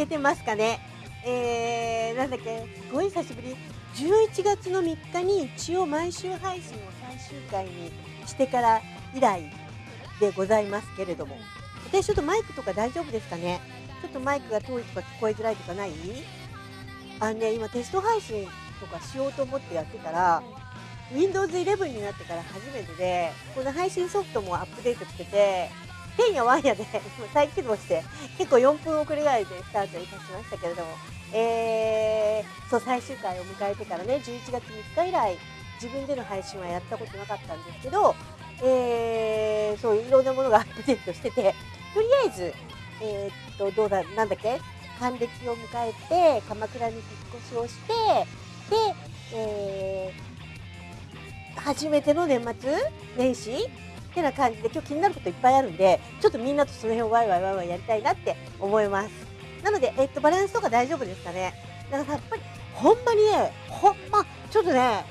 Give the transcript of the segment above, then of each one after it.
けてますかね。えー、なんだっけ。すごい久しぶり。11月の3日に一応毎週配信を最終回にしてから以来でございますけれども。私ちょっとマイクとか大丈夫ですかね。ちょっとマイクが遠いとか聞こえづらいとかない？あのね今テスト配信とかしようと思ってやってたら Windows 11になってから初めてでこの配信ソフトもアップデートしてててんやわんやで。再起動して結構4分遅れぐらいでスタートいたしましたけれども、えー、そう最終回を迎えてからね11月3日以来自分での配信はやったことなかったんですけど、えー、そういろんなものがアップデートしててとりあえず、えー、っとどうだなんだっけ？還暦を迎えて鎌倉に引っ越しをしてで、えー、初めての年末年始てな感じで今日気になることいっぱいあるんでちょっとみんなとその辺をワイワイワイワイやりたいなって思います。なので、えっと、バランスとか大丈夫ですかね？だからやっぱりほんまにねほんまちょっとね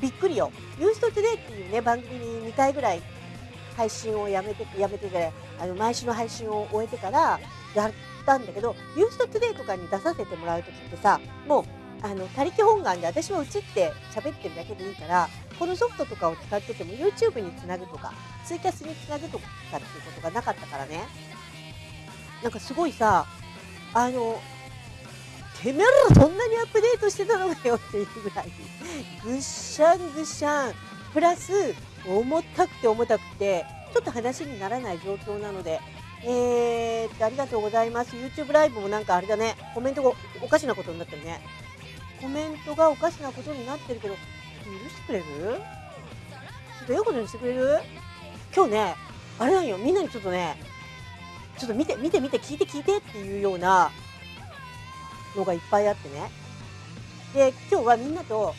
びっくりよ「ユーストトゥデイ」っていうね番組に2回ぐらい配信をやめてやめててあの毎週の配信を終えてからやったんだけど「ユーストトゥデイ」とかに出させてもらう時ってさもうあの他力本願で私は映って喋ってるだけでいいからこのソフトとかを使ってても YouTube につなぐとかツイキャスにつなぐとかっていうことがなかったからね。なんかすごいさあのてめえらそんなにアップデートしてたのかよっていうぐらいぐっしゃんぐっしゃん。プラス重たくて重たくてちょっと話にならない状況なのでえー、っとありがとうございます。YouTube ライブもなんかあれだね。コメントがおかしなことになってるね。コメントがおかしなことになってるけど、許してくれる？ちょっとええことにしてくれる？今日ね、あれなんよ、みんなにちょっとね、ちょっと見て、見て、見て、聞いて、聞いてっていうようなのがいっぱいあってね。で、今日はみんなと、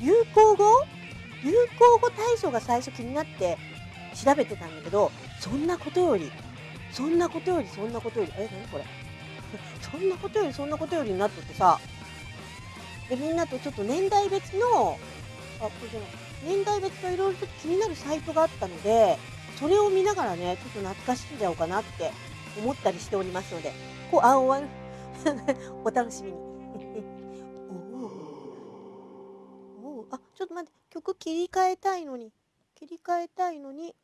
流行語？流行語大賞が最初気になって調べてたんだけど、そんなことより、そんなことより、そんなことより、え、何これ？そんなことより、そんなことよりになっとってさ、でみんなとちょっと年代別のあこれじゃない。年代別のいろいろと気になるサイトがあったのでそれを見ながらねちょっと懐かしんじゃおうかなって思ったりしておりますのでこうあおわお楽しみに。おおあちょっと待って。曲切り替えたいのに。切り替えたいのに。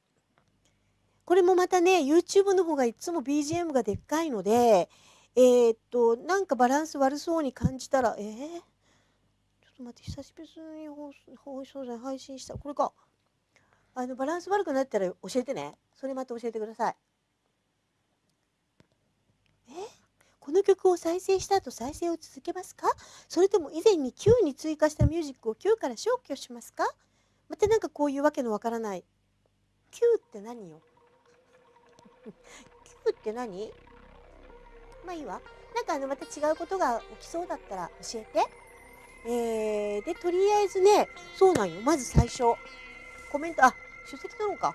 これもまたね YouTube の方がいつも BGM がでっかいのでえー、っとなんかバランス悪そうに感じたらえー？っと待って久しぶりに放送で配信した。これか。あのバランス悪くなったら教えてね。それまた教えてください。え？この曲を再生した後再生を続けますか？それとも以前に Q に追加したミュージックを Q から消去しますか？またなんかこういうわけのわからない。Q って何よ？Q って何？まあいいわ。なんかあのまた違うことが起きそうだったら教えて。えー、で、とりあえずね、そうなんよ。まず最初、コメント、あ、出席取ろうか。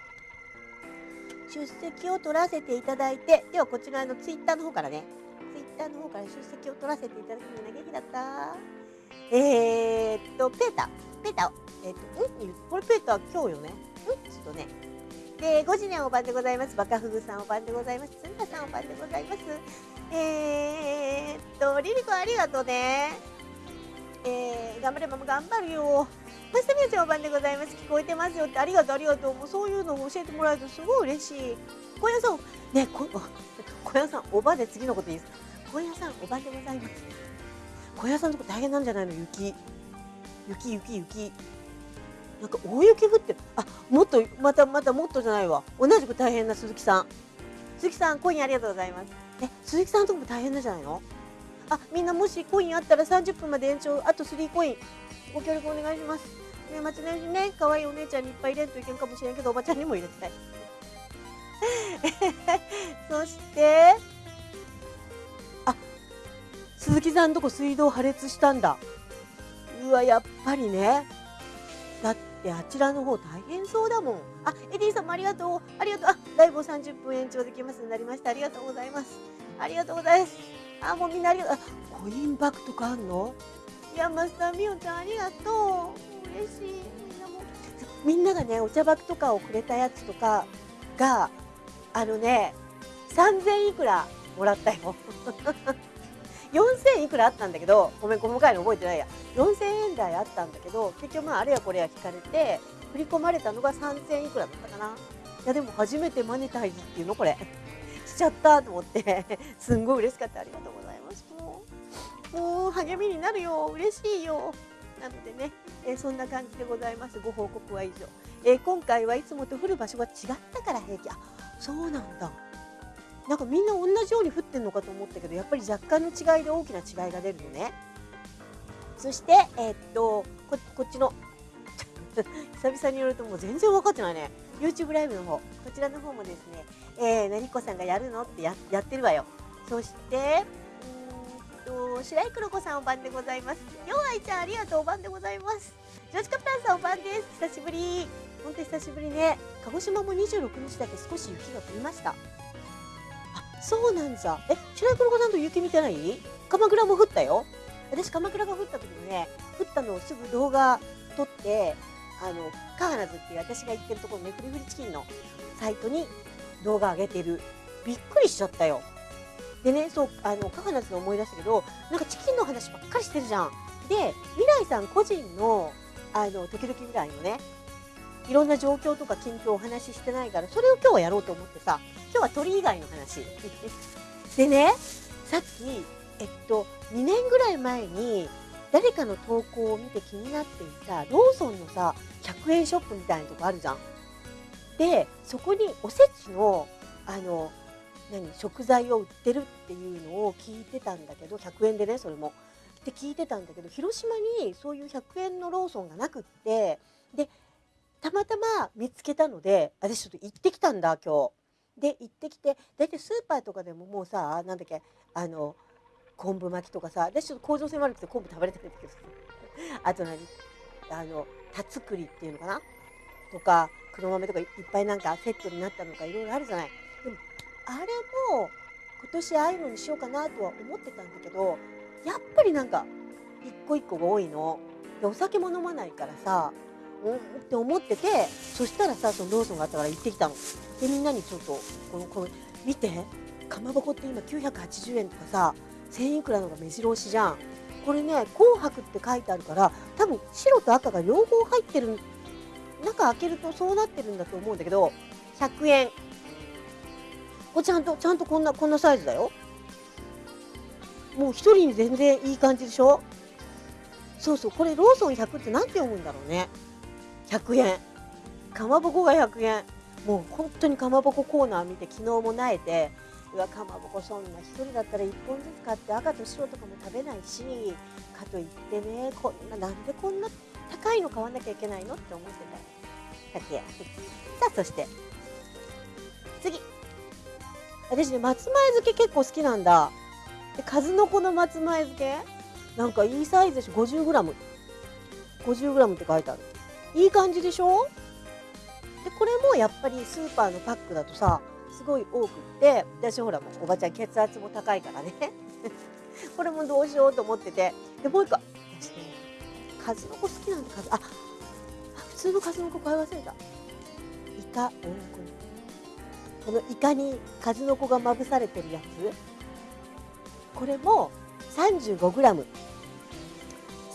出席を取らせていただいて、ではこちらのツイッターの方からね、ツイッターの方から出席を取らせていただくのが元気だった。えー、っと、ペータ、ペータ、えー、っと、うん、これペータ今日よね。うん、ちょっとね。で、5時におばんでございます。バカフグさんおばんでございます。つんたさんおばんでございます。えー、っと、リリコありがとうね。えー、頑張れママ頑張るよ。マスタミヤちゃんお番でございます。聞こえてますよってありがとうありがとう。もうそういうのを教えてもらえるとすごい嬉しい。小屋さん、ね、こ 小屋さん、おばで次のこといいですか小屋さん、おばでございます。小屋さんのとこ大変なんじゃないの？雪。雪、雪、雪。なんか大雪降ってる。あ、もっと、また、またもっとじゃないわ。同じく大変な鈴木さん。鈴木さん、コインありがとうございます。え、鈴木さんのとこも大変なんじゃないの？あみんなもしコインあったら30分まで延長あと3コイン。ご協力お願いします。ね年末年始ね。可愛いお姉ちゃんにいっぱい入れんといけんかもしれんけどおばちゃんにも入れてたい。そしてあ鈴木さんとこ水道破裂したんだ。うわやっぱりね。だってあちらの方大変そうだもん。あエディさんもありがとう。ありがとう。あライブを30分延長できます。になりました。ありがとうございます。ありがとうございます。あ、もうみんなありがとう。コインバッグとかあんの？山下美桜ちゃんありがとう。嬉しい。みんなも。みんながね、お茶箱とかをくれたやつとかが、あのね、3000いくらもらったよ 4000いくらあったんだけどごめん細かいの覚えてないや4000円台あったんだけど結局まああれやこれや引かれて振り込まれたのが3000いくらだったかないやでも初めてマネタイズっていうのこれちゃったと思って すんごい嬉しかった。ありがとうございます。もうもう励みになるよ。嬉しいよ。なのでね、えー、そんな感じでございます。ご報告は以上、えー、今回はいつもと降る場所が違ったから平気。あそうなんだ。なんかみんな同じように降ってんのかと思ったけどやっぱり若干の違いで大きな違いが出るのね。そしてえー、っとここっちの 久々によるともう全然分かってないね。YouTube ライブの方。こちらの方もですね、えー、なりこさんがやるの？ってややってるわよ。そしてと白井黒子さんお番でございます。ようあいちゃんありがとうお番でございます。ジョージカプタンさんお番です。久しぶり。本当久しぶりね。鹿児島も26日だけ少し雪が降りました。あそうなんだ。え、白井黒子さんと雪見てない？鎌倉も降ったよ。私、鎌倉が降った時にね、降ったのをすぐ動画撮って、あの、カーナズっていう私が行ってるところ、ね、フリフリチキンのサイトに動画上げてる。びっくりしちゃったよ。でね、そう、あの、カーナズの思い出したけど、なんかチキンの話ばっかりしてるじゃん。で、未来さん個人の、あの、時々未来のね、いろんな状況とか近況をお話ししてないから、それを今日はやろうと思ってさ、今日は鳥以外の話。でね、さっき、えっと、2年ぐらい前に、誰かの投稿を見て気になっていた、ローソンのさ、100円ショップみたいなとこあるじゃん。で、そこにおせちの、あの、何、食材を売ってるっていうのを聞いてたんだけど、100円でね、それも。って聞いてたんだけど、広島にそういう100円のローソンがなくって、で、たまたま見つけたので、私ちょっと行ってきたんだ、今日。で、行ってきて、大体スーパーとかでももうさ、なんだっけ、あの、昆布巻きとかさ、私ちょっと構造性悪くて昆布食べれてるんだけど、あと何あの、田作りっていうのかな？とか、黒豆とかいっぱいなんかセットになったのかいろいろあるじゃない。でも、あれも今年ああいうのにしようかなとは思ってたんだけど、やっぱりなんか、一個一個が多いの。で、お酒も飲まないからさ、うんって思っててそしたらさそのローソンがあったから行ってきたの。でみんなにちょっとこのこの見てかまぼこって今980円とかさ1000いくらのが目白押しじゃん。これね紅白って書いてあるから多分白と赤が両方入ってる中開けるとそうなってるんだと思うんだけど100円。これちゃんとちゃんとこんなこんなサイズだよ。もう一人に全然いい感じでしょ？そうそう。これローソン100って何て読むんだろうね。100円。かまぼこが100円。もう本当にかまぼこコーナー見て昨日もなえてうわかまぼこそんな1人だったら1本ずつ買って赤と白とかも食べないしかといってねこんななんでこんな高いの買わなきゃいけないのって思ってた。100円さあそして。次。私ね松前漬け結構好きなんだ。で数の子の松前漬け。なんかいいサイズでしょ。50g50g 50って書いてある。いい感じでしょ？でこれもやっぱりスーパーのパックだとさすごい多くって。私ほらもうおばちゃん血圧も高いからね。これもどうしようと思ってて。でもう一個。私ね数の子好きなんだ数あ普通の数の子買い忘れたイカ大ここのイカに数の子がまぶされてるやつこれも 35g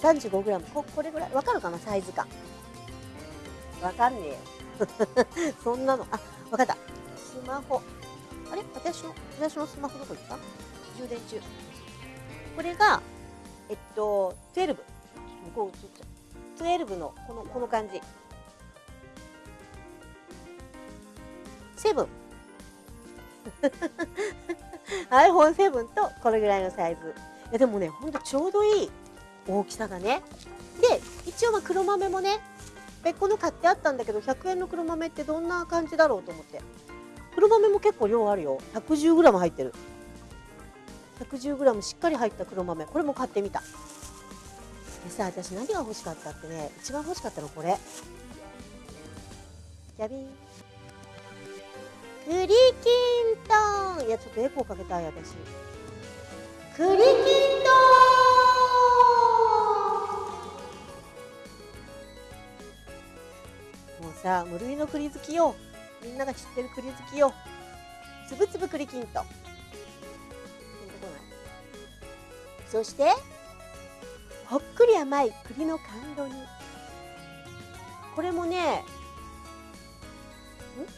35g ここれぐらいわかるかな？サイズ感わかんねえ。そんなの、あ、わかった。スマホ。あれ？私の、私のスマホどこ行った？充電中。これが、えっと、12。こう映っちゃう。12の、この、この感じ。7。iPhone7 とこれぐらいのサイズ。いやでもね、ほんとちょうどいい大きさがね。で、一応ま黒豆もね、別個の買ってあったんだけど100円の黒豆ってどんな感じだろうと思って黒豆も結構量あるよ 110g 入ってる 110g しっかり入った黒豆これも買ってみたでさ私何が欲しかったってね一番欲しかったのこれ。じゃびん栗きんとんいやちょっとエコーかけたい私。栗きんとんさ無類の栗好きよ。みんなが知ってる栗好きよ。つぶつぶ栗きんとんそしてほっくり甘い栗の甘露煮。これもね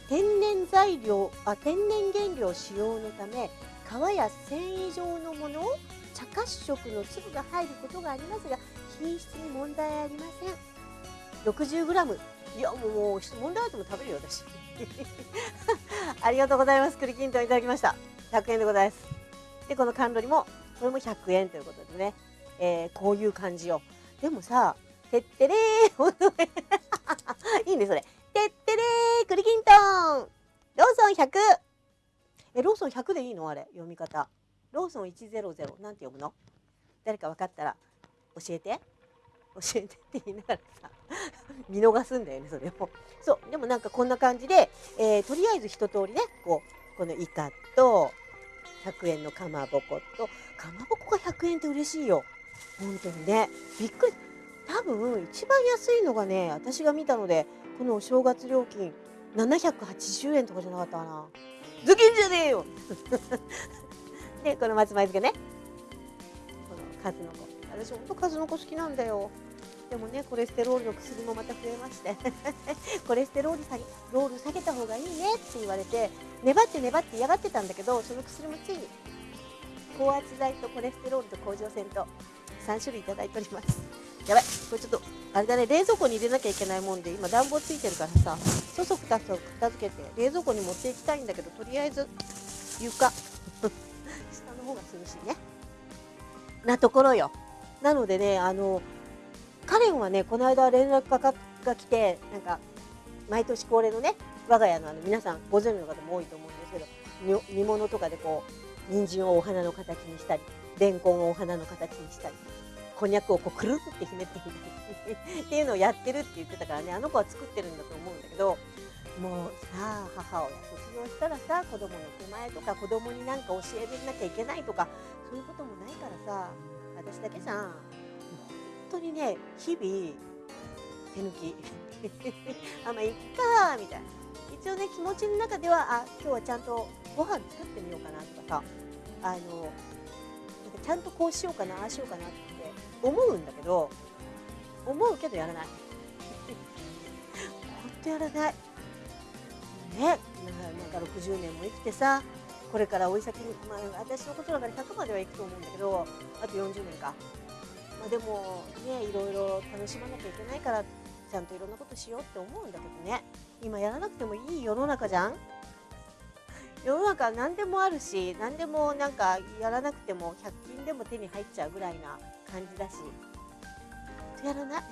天然材料あ天然原料使用のため皮や繊維状のものを茶褐色の粒が入ることがありますが品質に問題ありません。60g いやもう問題あっても食べるよ私。ありがとうございます。栗きんとんいただきました。100円でございます。でこの甘露煮もこれも100円ということでね、えー、こういう感じよ。でもさてってれー。いいねそれ。てってれー。栗きんとんローソン100えローソン100でいいの？あれ読み方。ローソン100なんて読むの？誰か分かったら。教えて。教えてって言いながらさ。見逃すんだよねそれをそう。でもなんかこんな感じで、えー、とりあえず一通りねこうこのイカと100円のかまぼこと。かまぼこが100円って嬉しいよ。本当にね。びっくり。多分一番安いのがね私が見たのでこのお正月料金780円とかじゃなかったかな。ズキンじゃねえよ。で この松前漬けね。この数の子。私ほんと数の子好きなんだよ。でもねコレステロールの薬もまた増えまして。コレステロール下げロール下げた方がいいねって言われて粘って粘って嫌がってたんだけどその薬もついに高圧剤とコレステロールと甲状腺と3種類いただいております。やばい。これちょっとあれだね冷蔵庫に入れなきゃいけないもんで今暖房ついてるからさそそくたと片付けて冷蔵庫に持っていきたいんだけどとりあえず床 下の方が涼しいね。なところよ。なのでねあのカレンはねこの間連絡がが来てなんか毎年恒例のね我が家のあの皆さんご存知の方も多いと思うんですけど煮物とかでこう人参をお花の形にしたりレンコンをお花の形にしたりこんにゃくをこうくるってひねってみたり っていうのをやってるって言ってたからねあの子は作ってるんだと思うんだけどもうさあ母親卒業したらさ子供の手前とか子供になんか教えなきゃいけないとかそういうこともないからさ私だけじゃん。本当にね日々手抜き あまあいっかみたいな。一応ね気持ちの中ではあ今日はちゃんとご飯作ってみようかなとかさあのちゃんとこうしようかなああしようかなって思うんだけど思うけどやらない。本当やらない。ねなんか60年も生きてさこれから追い先に、まあ、私のことだから100まではいくと思うんだけどあと40年か、まあ、でもねいろいろ楽しまなきゃいけないからちゃんといろんなことしようって思うんだけどね。今やらなくてもいい世の中じゃん。世の中何でもあるし何でもなんかやらなくても100均でも手に入っちゃうぐらいな感じだし。やらない？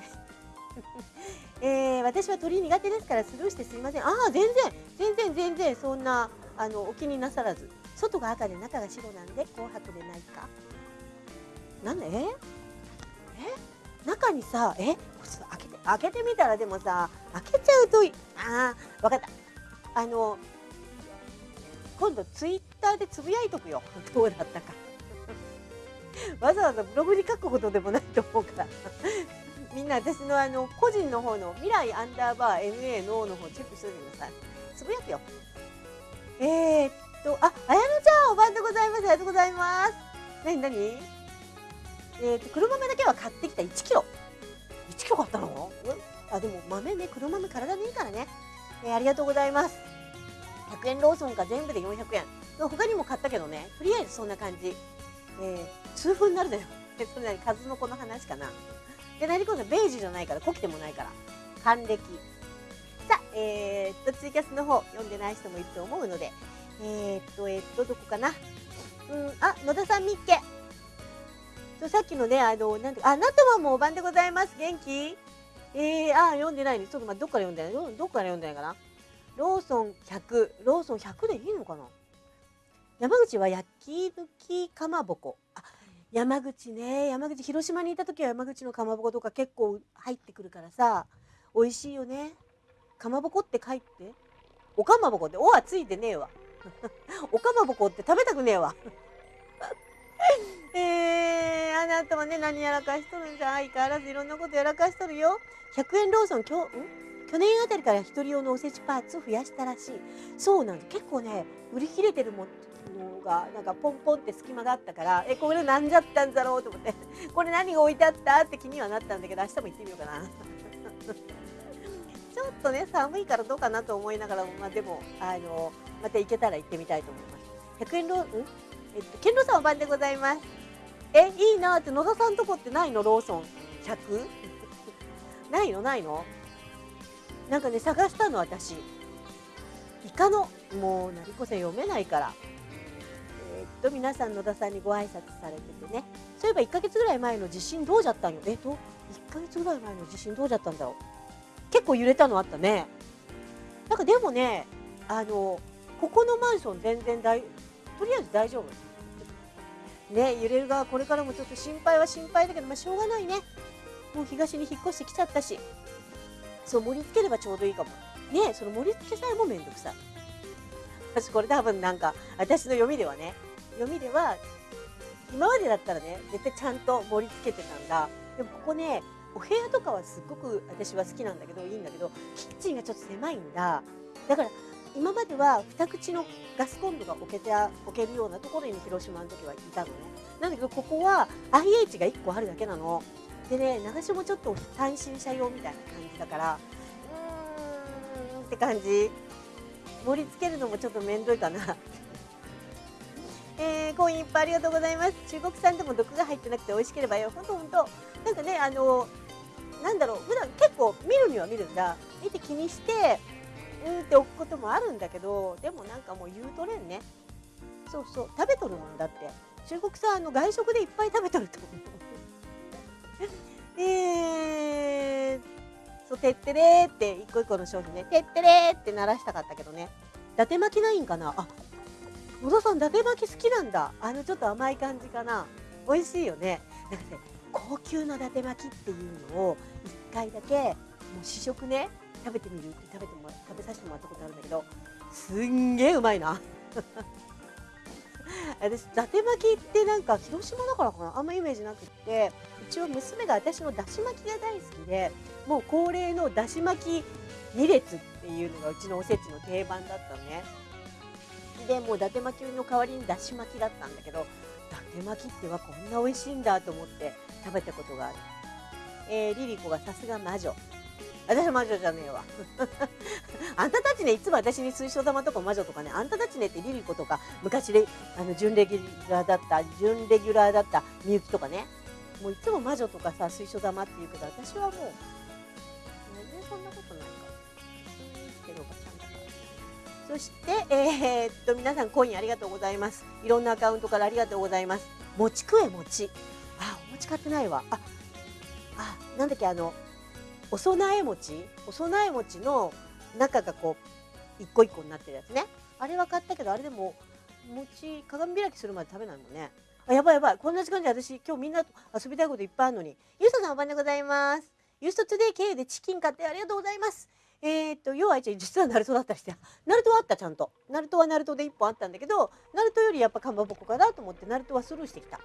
えー、私は鳥苦手ですからスルーしてすみません。ああ全然全然全然そんなあのお気になさらず。外が赤で中が白なんで紅白でないか。なんで？え？え？中にさえ？開けて開けてみたらでもさ開けちゃうとああ分かった。あの今度ツイッターでつぶやいとくよ どうだったかわざわざブログに書くほどでもないと思うから みんな私のあの個人の方の未来アンダーバー NA のの方チェックしておいてくださいつぶやくよえー、っと、あ、あやのちゃん、おばんでございます。ありがとうございます。なになにえー、っと、黒豆だけは買ってきた1キロ。1キロ買ったの？あ、でも豆ね、黒豆体にいいからね。えー、ありがとうございます。100円ローソンが全部で400円。他にも買ったけどね、とりあえずそんな感じ。えー、痛風になるだよ。それなに数の子の話かな。で、何こそベージュじゃないから、濃くてもないから。還暦。さあ、えー、っと、ツイキャスの方、読んでない人もいると思うので、えー、っと、えー、っと、どこかな。うん、あ、野田さんみっけ。そうさっきのね、あの、なんて、あ、なとまもうお番でございます。元気？えー、あ、読んでないね。ちょっと待って、どっから読んでないどっから読んでないかな？ローソン100、ローソン100でいいのかな？山口は焼き抜きかまぼこ。あ、山口ね。山口、広島にいた時は山口のかまぼことか結構入ってくるからさ、美味しいよね。かまぼこって書いて。おかまぼこって、おはついてねえわ。おかまぼこって食べたくねえわ。えー、あなたはね、何やらかしとるんじゃ相変わらずいろんなことやらかしとるよ。100円ローソン、今日、ん？去年あたりから一人用のおせちパーツを増やしたらしい。そうなんです。結構ね、売り切れてるものがなんかポンポンって隙間があったからえこれなんじゃったんだろうと思って。これ何が置いてあったって気にはなったんだけど明日も行ってみようかな。ちょっとね寒いからどうかなと思いながらもまあでもあのまた行けたら行ってみたいと思います。100円ローうん？えっと健郎さんお番でございます。えいいなって野田さんとこってないの？ローソン。100? ないの？ないの？なんかね探したの私。イカのもう成子さん読めないから。えーっと皆さん野田さんにご挨拶されててね。そういえば1ヶ月ぐらい前の地震どうじゃったんよ。えっと1ヶ月ぐらい前の地震どうじゃったんだろう。結構揺れたのあったね。なんかでもねあのここのマンション全然大とりあえず大丈夫。ね揺れる側これからもちょっと心配は心配だけどまあしょうがないね。もう東に引っ越してきちゃったし。そう盛り付ければちょうどいいかも。ねその盛り付けさえもめんどくさい。私これ多分なんか私の読みではね読みでは今までだったらね絶対ちゃんと盛り付けてたんだ。でもここねお部屋とかはすっごく私は好きなんだけどいいんだけどキッチンがちょっと狭いんだ。だから今までは二口のガスコンロが置けて置けるようなところに広島の時はいたのね。なんだけどここは IH が1個あるだけなの。でね流しもちょっと単身者用みたいな感だからうーんって感じ。盛り付けるのもちょっと面倒いかな。えー、コインいっぱいありがとうございます。中国産でも毒が入ってなくて美味しければよ。ほんとほんと。なんかねあのなんだろう。普段結構見るには見るんだ。見て気にしてうんって置くこともあるんだけどでもなんかもう言うとれんね。そうそう。食べとるもんだって。中国産の外食でいっぱい食べとると思う。えー、うてってれーって一個一個の商品ねてってれーって鳴らしたかったけどね。伊達巻きないんかな？あ野田さん伊達巻き好きなんだ。あのちょっと甘い感じかな。美味しいよね。なんかね高級の伊達巻きっていうのを1回だけもう試食ね食べてみるって食べても食べさせてもらったことあるんだけどすんげえうまいな。私伊達巻きってなんか広島だからかな？あんまイメージなくって。一応娘が私のだし巻きが大好きでもう恒例のだし巻き2列っていうのがうちのおせちの定番だったのね。でもう伊達巻きの代わりにだし巻きだったんだけど伊達巻きってはこんな美味しいんだと思って食べたことがある、えー、リリコがさすが魔女。私は魔女じゃねえわ。あんたたちねいつも私に水晶玉とか魔女とかねあんたたちねってリリコとか昔レあの準レギュラーだった準レギュラーだったみゆきとかね。もういつも魔女とかさ水晶玉って言うけど私はもうそしてえー、っと皆さんコインありがとうございます。いろんなアカウントからありがとうございます。餅食え餅あお餅買ってないわ。ああなんだっけあのお供え餅？お供え餅の中がこう一個一個になってるやつね。あれは買ったけどあれでも餅鏡開きするまで食べないもんね。あやばいやばい。こんな時間で私今日みんなと遊びたいこといっぱいあるのに。ゆうささんおばんでございます。ユーストトゥデイ経由でチキン買ってありがとうございます。えー、っと要は実はナルトだったりしてナルトはあったちゃんと。ナルトはナルトで1本あったんだけどナルトよりやっぱかまぼこかなと思ってナルトはスルーしてきた。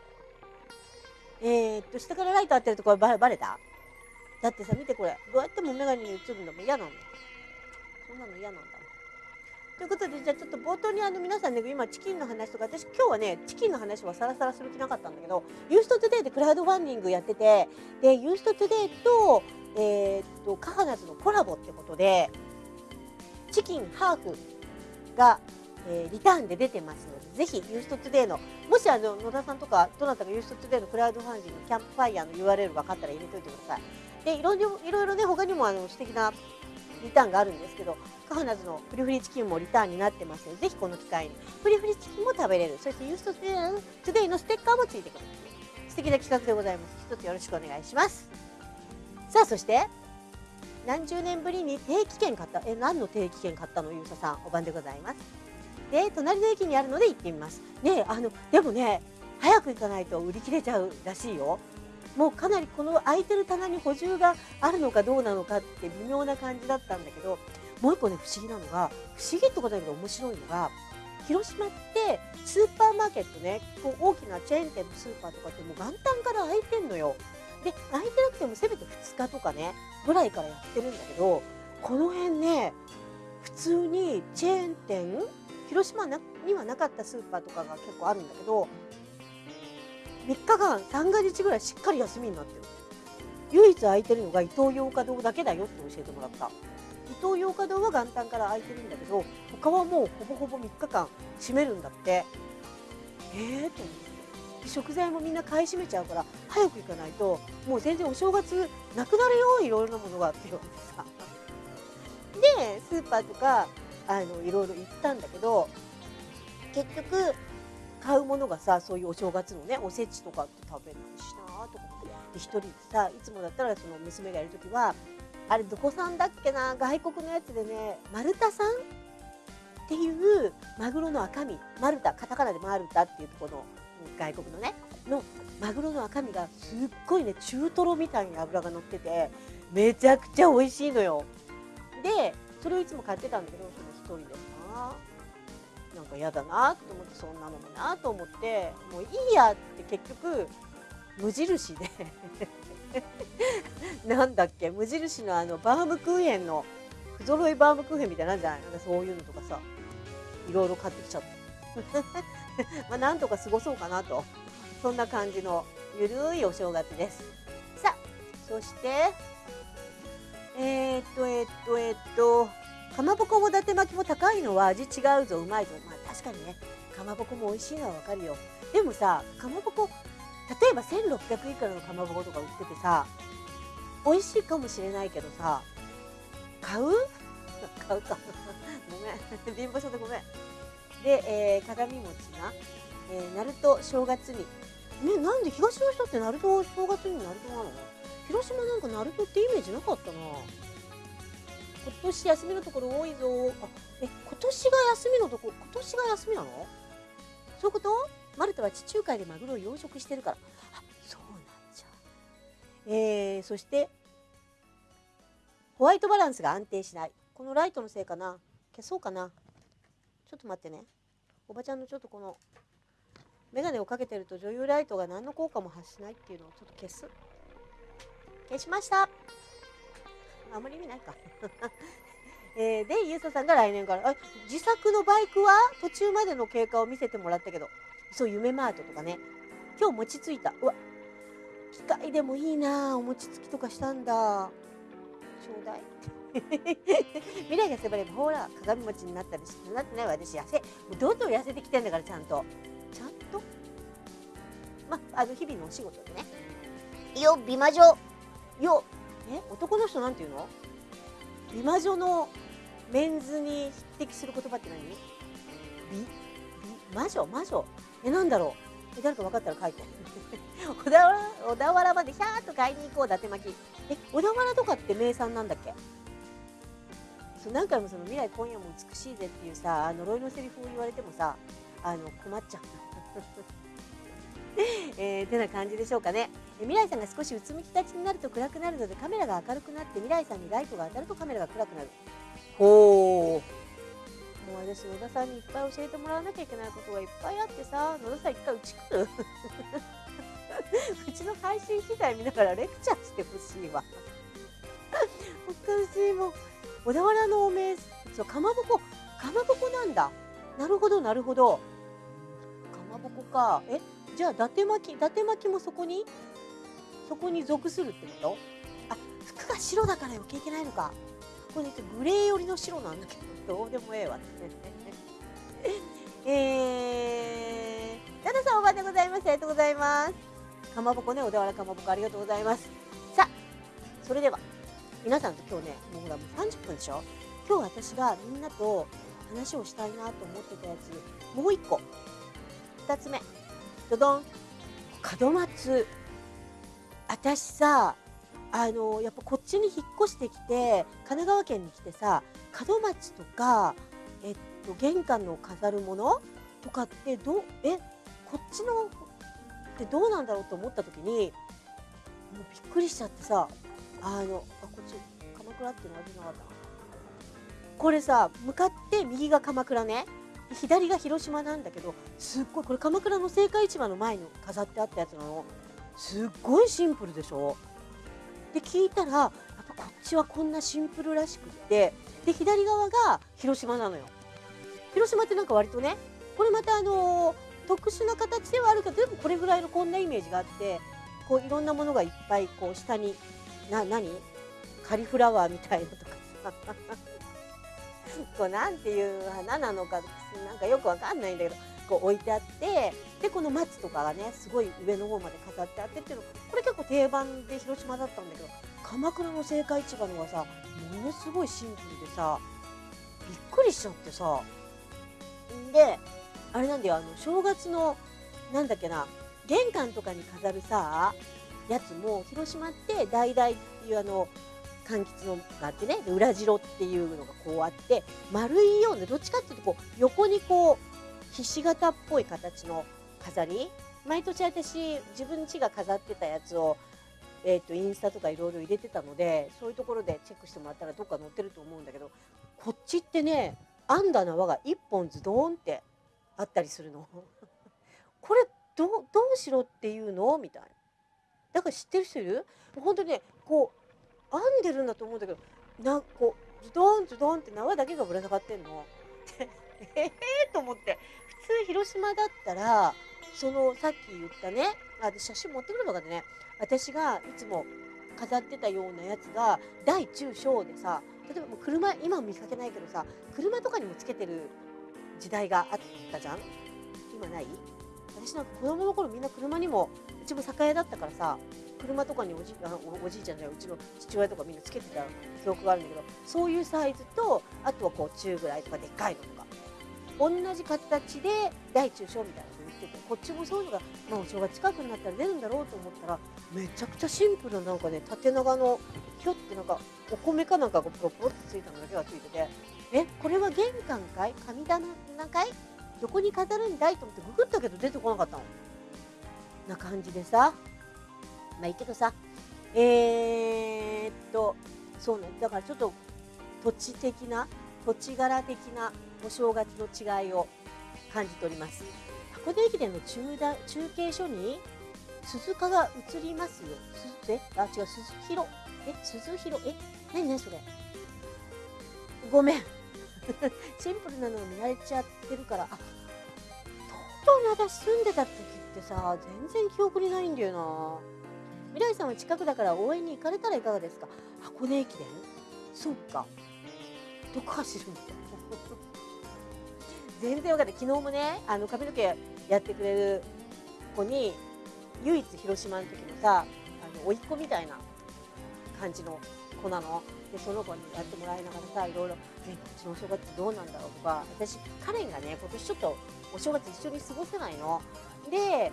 えー、っと下からライト当てるとこれバレた？だってさ見てこれ。どうやっても眼鏡に映るのも嫌なのそんなの嫌なんだ。ということでじゃあちょっと冒頭にあの皆さんね今チキンの話とか私今日はねチキンの話はさらさらする気なかったんだけどユーストトゥデイでクラウドファンディングやっててでユーストトゥデイとえー、っとカハナズのコラボってことでチキンハーフが、えー、リターンで出てますのでぜひユーストトゥデイのもしあの野田さんとかどなたがユーストトゥデイのクラウドファンディングキャンプファイヤーの URL 分かったら入れておいてください。でいろいろいろいろね他にもあの素敵なリターンがあるんですけどカハナズのフリフリチキンもリターンになってますのでぜひこの機会に。フリフリチキンも食べれる。そしてユーストトゥデイのステッカーもついてくる素敵な企画でございます。一つよろしくお願いします。さあそして何十年ぶりに定期券買った？え何の定期券買ったの？ゆうささんおばんでございます。で隣の駅にあるので行ってみます。ねあのでもね早く行かないと売り切れちゃうらしいよ。もうかなりこの空いてる棚に補充があるのかどうなのかって微妙な感じだったんだけどもう一個ね不思議なのが不思議ってことだけど面白いのが広島ってスーパーマーケットねこう大きなチェーン店のスーパーとかってもう元旦から開いてんのよ。で開いてなくてもせめて2日とかねぐらいからやってるんだけどこの辺ね普通にチェーン店広島にはなかったスーパーとかが結構あるんだけど3日間3ヶ月ぐらいしっかり休みになってる。唯一空いてるのが伊東洋華堂だけだよって教えてもらった。伊東洋華堂は元旦から空いてるんだけど他はもうほぼほぼ3日間閉めるんだって。えーと思って。食材もみんな買い占めちゃうから早く行かないともう全然お正月なくなるよいろいろなものがって言われてさ。でスーパーとかあのいろいろ行ったんだけど結局買うものがさそういうお正月のねおせちとかって食べないしなとかって。で一人でさいつもだったらその娘がいる時はあれどこさんだっけな外国のやつでね丸太さんっていうマグロの赤身。マルタカタカナでマルタっていうとこの外国のねのマグロの赤身がすっごいね中トロみたいに脂が乗っててめちゃくちゃ美味しいのよ。でそれをいつも買ってたんだけどその一人で。なんか嫌だなと思ってそんなのもなと思ってもういいやって結局無印で なんだっけ無印のあのバームクーヘンの不揃いバームクーヘンみたいなんじゃないなんかそういうのとかさいろいろ買ってきちゃった。まあなんとか過ごそうかなと。そんな感じのゆるいお正月です。さあそしてえー、っとえー、っとえー、っとかまぼこも伊達巻きも高いのは味違うぞうまいぞ。まあ確かにねかまぼこも美味しいのはわかるよ。でもさかまぼこ例えば1600いくらのかまぼことか売っててさ美味しいかもしれないけどさ買う？買うか。ごめん。貧乏症でごめん。で、えー、鏡餅な、えー、正月にねなんで東の人ってナルト正月にナルトなの？広島なんかナルトってイメージなかったな。今年休みのところ多いぞ。あえ今年が休みのところ今年が休みなの？そういうこと？マルタは地中海でマグロを養殖してるから。あそうなんじゃ。えー、そしてホワイトバランスが安定しない。このライトのせいかな？消そうかな？ちょっと待ってね。おばちゃんのちょっとこの眼鏡をかけてると女優ライトが何の効果も発しないっていうのをちょっと消す。消しました。あんまり意味ないか。えー、でゆうささんが来年からあ自作のバイクは？途中までの経過を見せてもらったけど。そう夢マートとかね。今日餅ついた。うわ。機械でもいいなお餅つきとかしたんだ。ちょうだい。未来が迫ればほら鏡餅になったりしてなってない私痩せもうどんどん痩せてきてんだからちゃんと。ちゃんと？まあの日々のお仕事でね。よ美魔女。よえ男の人なんていうの？美魔女のメンズに匹敵する言葉って何？美？美？魔女？魔女？えなんだろう？え誰か分かったら書いて。小田原小田原までひゃーっと買いに行こう伊達巻。きえ小田原とかって名産なんだっけ？そう何回もその未来今夜も美しいぜっていうさ呪いのセリフを言われてもさあの困っちゃう えー、てな感じでしょうかね。未来さんが少しうつむきがちになると暗くなるのでカメラが明るくなって未来さんにライトが当たるとカメラが暗くなる。ほうもう私野田さんにいっぱい教えてもらわなきゃいけないことがいっぱいあってさ野田さん一回うち来る？うちの配信機材見ながらレクチャーしてほしいわ。おかしいも。う小田原のおめそうかまぼこ。かまぼこなんだ。なるほどなるほど。かまぼこか。え？じゃあ伊達巻き伊達巻きもそこに？そこに属するってこと？あ服が白だから余計いけないのか。これねグレー寄りの白なんだけどどうでもええわ えー、ダダさんおばでございますありがとうございます。かまぼこね小田原かまぼこありがとうございます。さあそれでは皆さんと今日ねもうほらもう30分でしょ？今日私がみんなと話をしたいなと思ってたやつもう一個。2つ目。ドドン。門松。私さあのやっぱこっちに引っ越してきて神奈川県に来てさ門松とか、えっと、玄関の飾るものとかってどえこっちのってどうなんだろうと思った時にもうびっくりしちゃってさあのあこっち鎌倉っていうのは出なかったこれさ向かって右が鎌倉ね。左が広島なんだけどすっごいこれ鎌倉の青果市場の前に飾ってあったやつなの。すっごいシンプルでしょ。で聞いたらやっぱこっちはこんなシンプルらしくってで左側が広島なのよ。広島ってなんか割とねこれまたあの特殊な形ではあるけどでもこれぐらいのこんなイメージがあってこういろんなものがいっぱいこう下にな何？カリフラワーみたいなとかさ。こうなんていう花なのかなんかよくわかんないんだけどこう置いてあってでこの松とかがねすごい上の方まで飾ってあってっていうのこれ結構定番で広島だったんだけど鎌倉の青果市場のはさものすごいシンプルでさびっくりしちゃってさ。であれなんだよあの正月のなんだっけな玄関とかに飾るさやつも広島って橙っていうあの柑橘のがあってね裏白っていうのがこうあって丸いようなどっちかっていうとこう横にこうひし形っぽい形の飾り毎年私自分家が飾ってたやつを、えーと、インスタとかいろいろ入れてたのでそういうところでチェックしてもらったらどっか載ってると思うんだけどこっちってね編んだ縄が1本ズドーンってあったりするの。これどどうしろっていうの？みたいな。だから知ってる人いる？本当にねこう編んでるんだと思うんだけどなんこうズドンズドンって縄だけがぶら下がってんの。って。ええ、と思って。普通広島だったらそのさっき言ったねあ写真持ってくるのかでね私がいつも飾ってたようなやつが大中小でさ例えばもう車今は見かけないけどさ車とかにもつけてる時代があったじゃん？今ない？私なんか子供の頃みんな車にもうちも酒屋だったからさ車とかにおじあおおじいちゃんじゃうちの父親とかみんなつけてた記憶があるんだけどそういうサイズとあとはこう中ぐらいとかでっかいのとか同じ形で大中小みたいなの売っててこっちもそういうのが、まあ、お正月近くになったら出るんだろうと思ったらめちゃくちゃシンプルななんかね縦長のひょってなんかお米かなんかがポロポロってついたのだけがついててえこれは玄関かい？神棚かい？どこに飾るんだいと思ってググったけど出てこなかったの。な感じでさ。まあいいけどさ。えー、っとそうね。だからちょっと土地的な土地柄的なお正月の違いを感じております。箱根駅伝の中だ中継所に鈴鹿が映りますよ。鈴え？あ違う鈴広。え？鈴広？え？何？何それ？ごめん。シンプルなのを見慣れちゃってるから。あ東京に私住んでた時ってさ全然記憶にないんだよな。未来さんは近くだから応援に行かれたらいかがですか？箱根駅伝そっか。どこ走るんだ？全然分かんない。昨日もねあの髪の毛やってくれる子に唯一広島の時のさあの甥っ子みたいな感じの子なの？でその子にやってもらいながらさいろいろ「ねうちのお正月どうなんだろう?」とか私カレンがね今年ちょっとお正月一緒に過ごせないの。で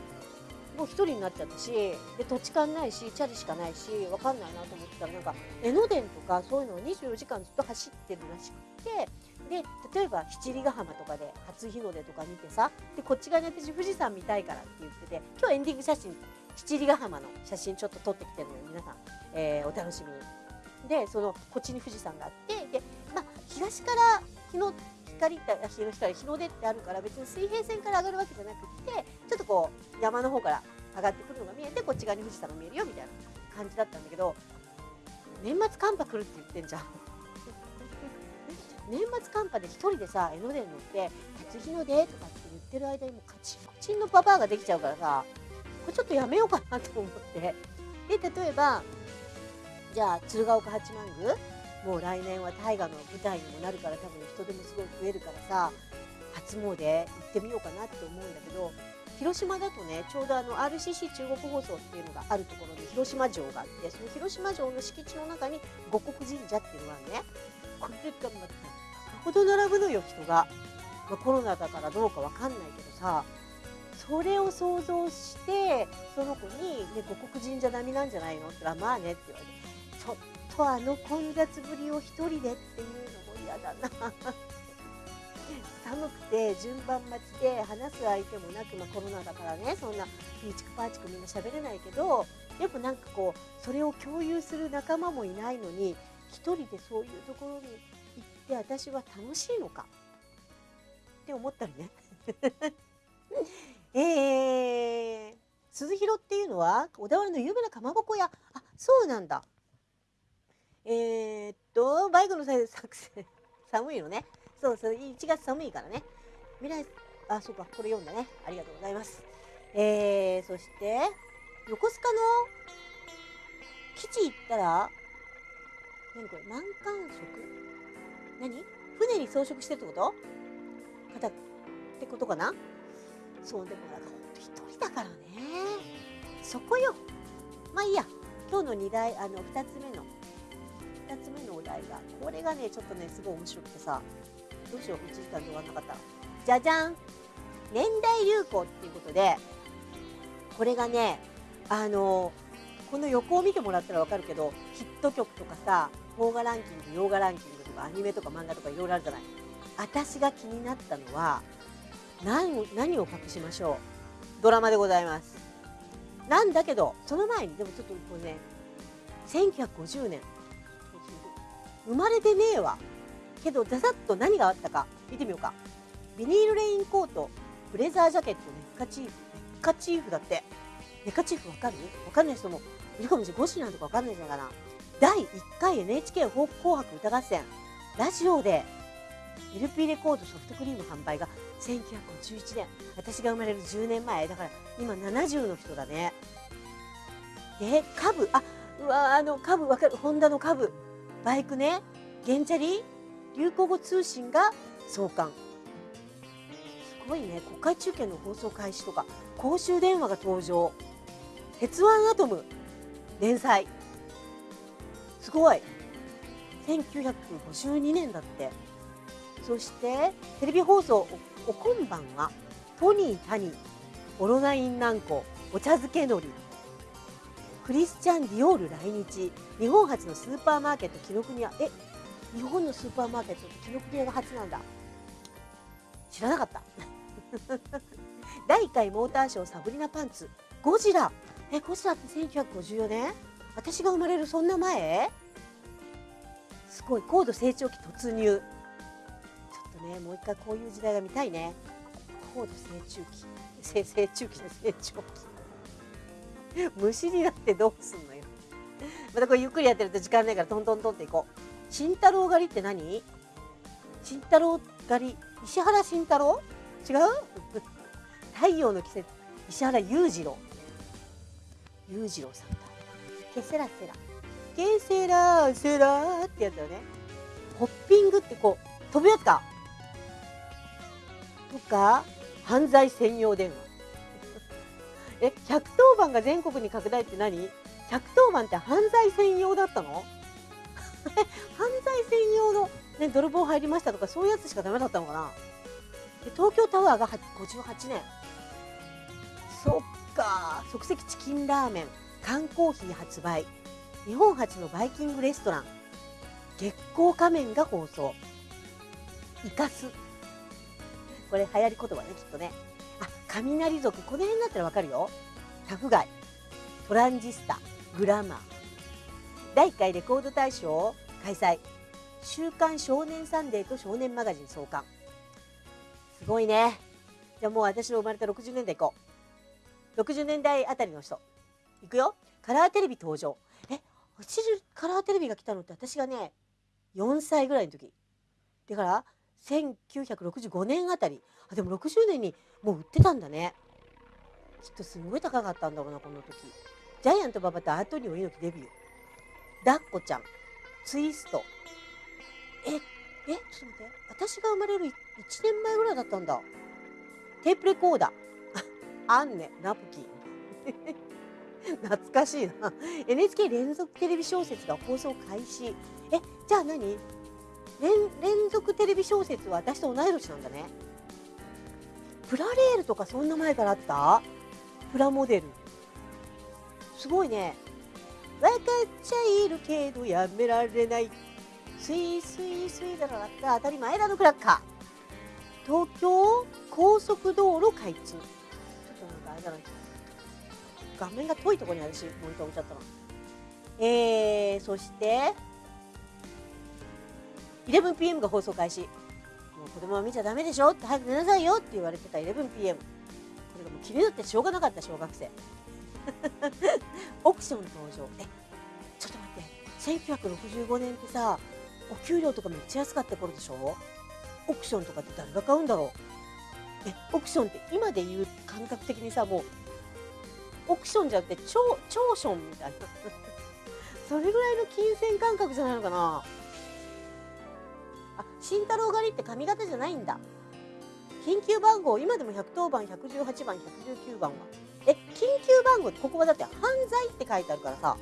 もう1人になっちゃったしで土地勘ないしチャリしかないし分かんないなと思ってたらなんか江ノ電とかそういうのを24時間ずっと走ってるらしくてで例えば七里ヶ浜とかで初日の出とか見てさでこっち側に私富士山見たいからって言ってて今日エンディング写真七里ヶ浜の写真ちょっと撮ってきてるのよ皆さん、えー、お楽しみに。でそのこっちに富士山があってで、まあ、東から日の光って日の光日の出ってあるから別に水平線から上がるわけじゃなくてちょっとこう山の方から上がってくるのが見えてこっち側に富士山が見えるよみたいな感じだったんだけど年末寒波来るって言ってんじゃん。年末寒波で1人でさ江ノ電乗って「初日の出」とかって言ってる間にもうカチンコチンのババアができちゃうからさこれちょっとやめようかなと思って。で例えばじゃあ鶴岡八幡宮？もう来年は大河の舞台にもなるから多分人手もすごい増えるからさ初詣行ってみようかなって思うんだけど広島だとねちょうどあの RCC 中国放送っていうのがあるところに広島城があってその広島城の敷地の中に五穀神社っていうのがあるね。これがまたほど並ぶのよ人が、まあ、コロナだからどうかわかんないけどさそれを想像してその子に、ね「五穀神社並みなんじゃないの?」って言ったら「まあね」って言われてとあの混雑ぶりを一人でっていうのも嫌だな。寒くて順番待ちで話す相手もなく、まあ、コロナだからね。そんなピーチクパーチクみんな喋れないけどでもなんかこうそれを共有する仲間もいないのに一人でそういうところに行って私は楽しいのか？って思ったりね。えー、鈴広っていうのは小田原の有名なかまぼこ屋。あそうなんだ。えー、っとバイクの作戦。寒いのね。そうそう1月寒いからね。未来あそうかこれ読んだね。ありがとうございます。えー、そして横須賀の基地行ったら何これ満館色何？船に装飾してるってこと？方ってことかな？そうでもなんかほんと一人だからね。そこよ。まあいいや。今日の2題あの2つ目の2つ目のお題がこれがねちょっとねすごい面白くてさどうしよう1時間で終わんなかったじゃじゃん。年代流行っていうことでこれがねあのこの横を見てもらったら分かるけどヒット曲とかさ邦画ランキング洋画ランキングとかアニメとか漫画とかいろいろあるじゃない。私が気になったのは何何を隠しましょう。ドラマでございます。なんだけどその前にでもちょっとこれね1950年。生まれてねえわ。けどざざっと何があったか見てみようか。ビニールレインコートブレザージャケットネッカチーフネッカチーフだって。ネッカチーフわかる？わかんない人もいるかもしれない。ゴシなんとかわかんないんじゃないかな第1回 NHK 紅白歌合戦。ラジオで LP レコードソフトクリーム販売が1951年。私が生まれる10年前。だから今70の人だね。で株。あうわあの株わかる。ホンダの株。バイクね。ゲンチャリ？流行語通信が創刊。すごいね。国会中継の放送開始とか公衆電話が登場。鉄腕アトム連載。すごい。1952年だって。そしてテレビ放送お今晩は。トニー・タニー。オロナイン軟膏お茶漬けのりクリスチャン・ディオール来日。日本初のスーパーマーケット紀ノ国屋え日本のスーパーマーケットって紀ノ国屋が初なんだ。知らなかった。第1回モーターショーサブリナパンツ。ゴジラ。えゴジラって1954年？私が生まれるそんな前？すごい。高度成長期突入。ちょっとねもう一回こういう時代が見たいね。高度成長期。成成長期の成長期。虫になってどうすんのよ。またこれゆっくりやってると時間ないからトントントンっていこう。慎太郎狩りって何？慎太郎狩り？石原慎太郎？違う？太陽の季節。石原裕次郎。裕次郎さんだ。ケセラセラ。ケセラセラってやつだよね。ホッピングってこう飛ぶやつか。とか犯罪専用電話。え110番が全国に拡大って何 ?110 番って犯罪専用だったの？犯罪専用の、ね、泥棒入りましたとかそういうやつしかダメだったのかな？で東京タワーが58年。そっか。即席チキンラーメン。缶コーヒー発売。日本初のバイキングレストラン。月光仮面が放送。イカス。これ流行り言葉ねきっとね。雷族この辺だったらわかるよ。タフガイ。トランジスタ。グラマー。第1回レコード大賞開催。週刊少年サンデーと少年マガジン創刊。すごいね。じゃあもう私の生まれた60年代いこう。60年代あたりの人。いくよ。カラーテレビ登場。え私カラーテレビが来たのって私がね4歳ぐらいの時。だから1965年あたり。あでも60年にもう売ってたんだね。きっとすごい高かったんだろうなこの時。ジャイアント馬場とアートニオ猪木デビュー。ダッコちゃん。ツイスト。ええちょっと待って。私が生まれる1年前ぐらいだったんだ。テープレコーダー。アンネナプキン。懐かしいな。NHK 連続テレビ小説が放送開始。えじゃあ何？連連続テレビ小説は私と同い年なんだね。プラレールとかそんな前からあった？プラモデル。すごいね。分かっちゃいるけどやめられない。スイスイスイだらった当たり前だのクラッカー。東京高速道路開通。ちょっとなんかあれだな。画面が遠いところに私モニター置いちゃったなえー、そして 11pm が放送開始。もう子供は見ちゃダメでしょって早く寝なさいよって言われてた 11pm これがもう気になってしょうがなかった小学生。オプション登場。えちょっと待って。1965年ってさお給料とかめっちゃ安かった頃でしょ？オプションとかって誰が買うんだろう？えオクションって今で言う感覚的にさもうオクションじゃなくて超超ションみたいな。それぐらいの金銭感覚じゃないのかな？慎太郎狩りって髪型じゃないんだ。緊急番号今でも110番118番119番は。え緊急番号ってここはだって犯罪って書いてあるからさ。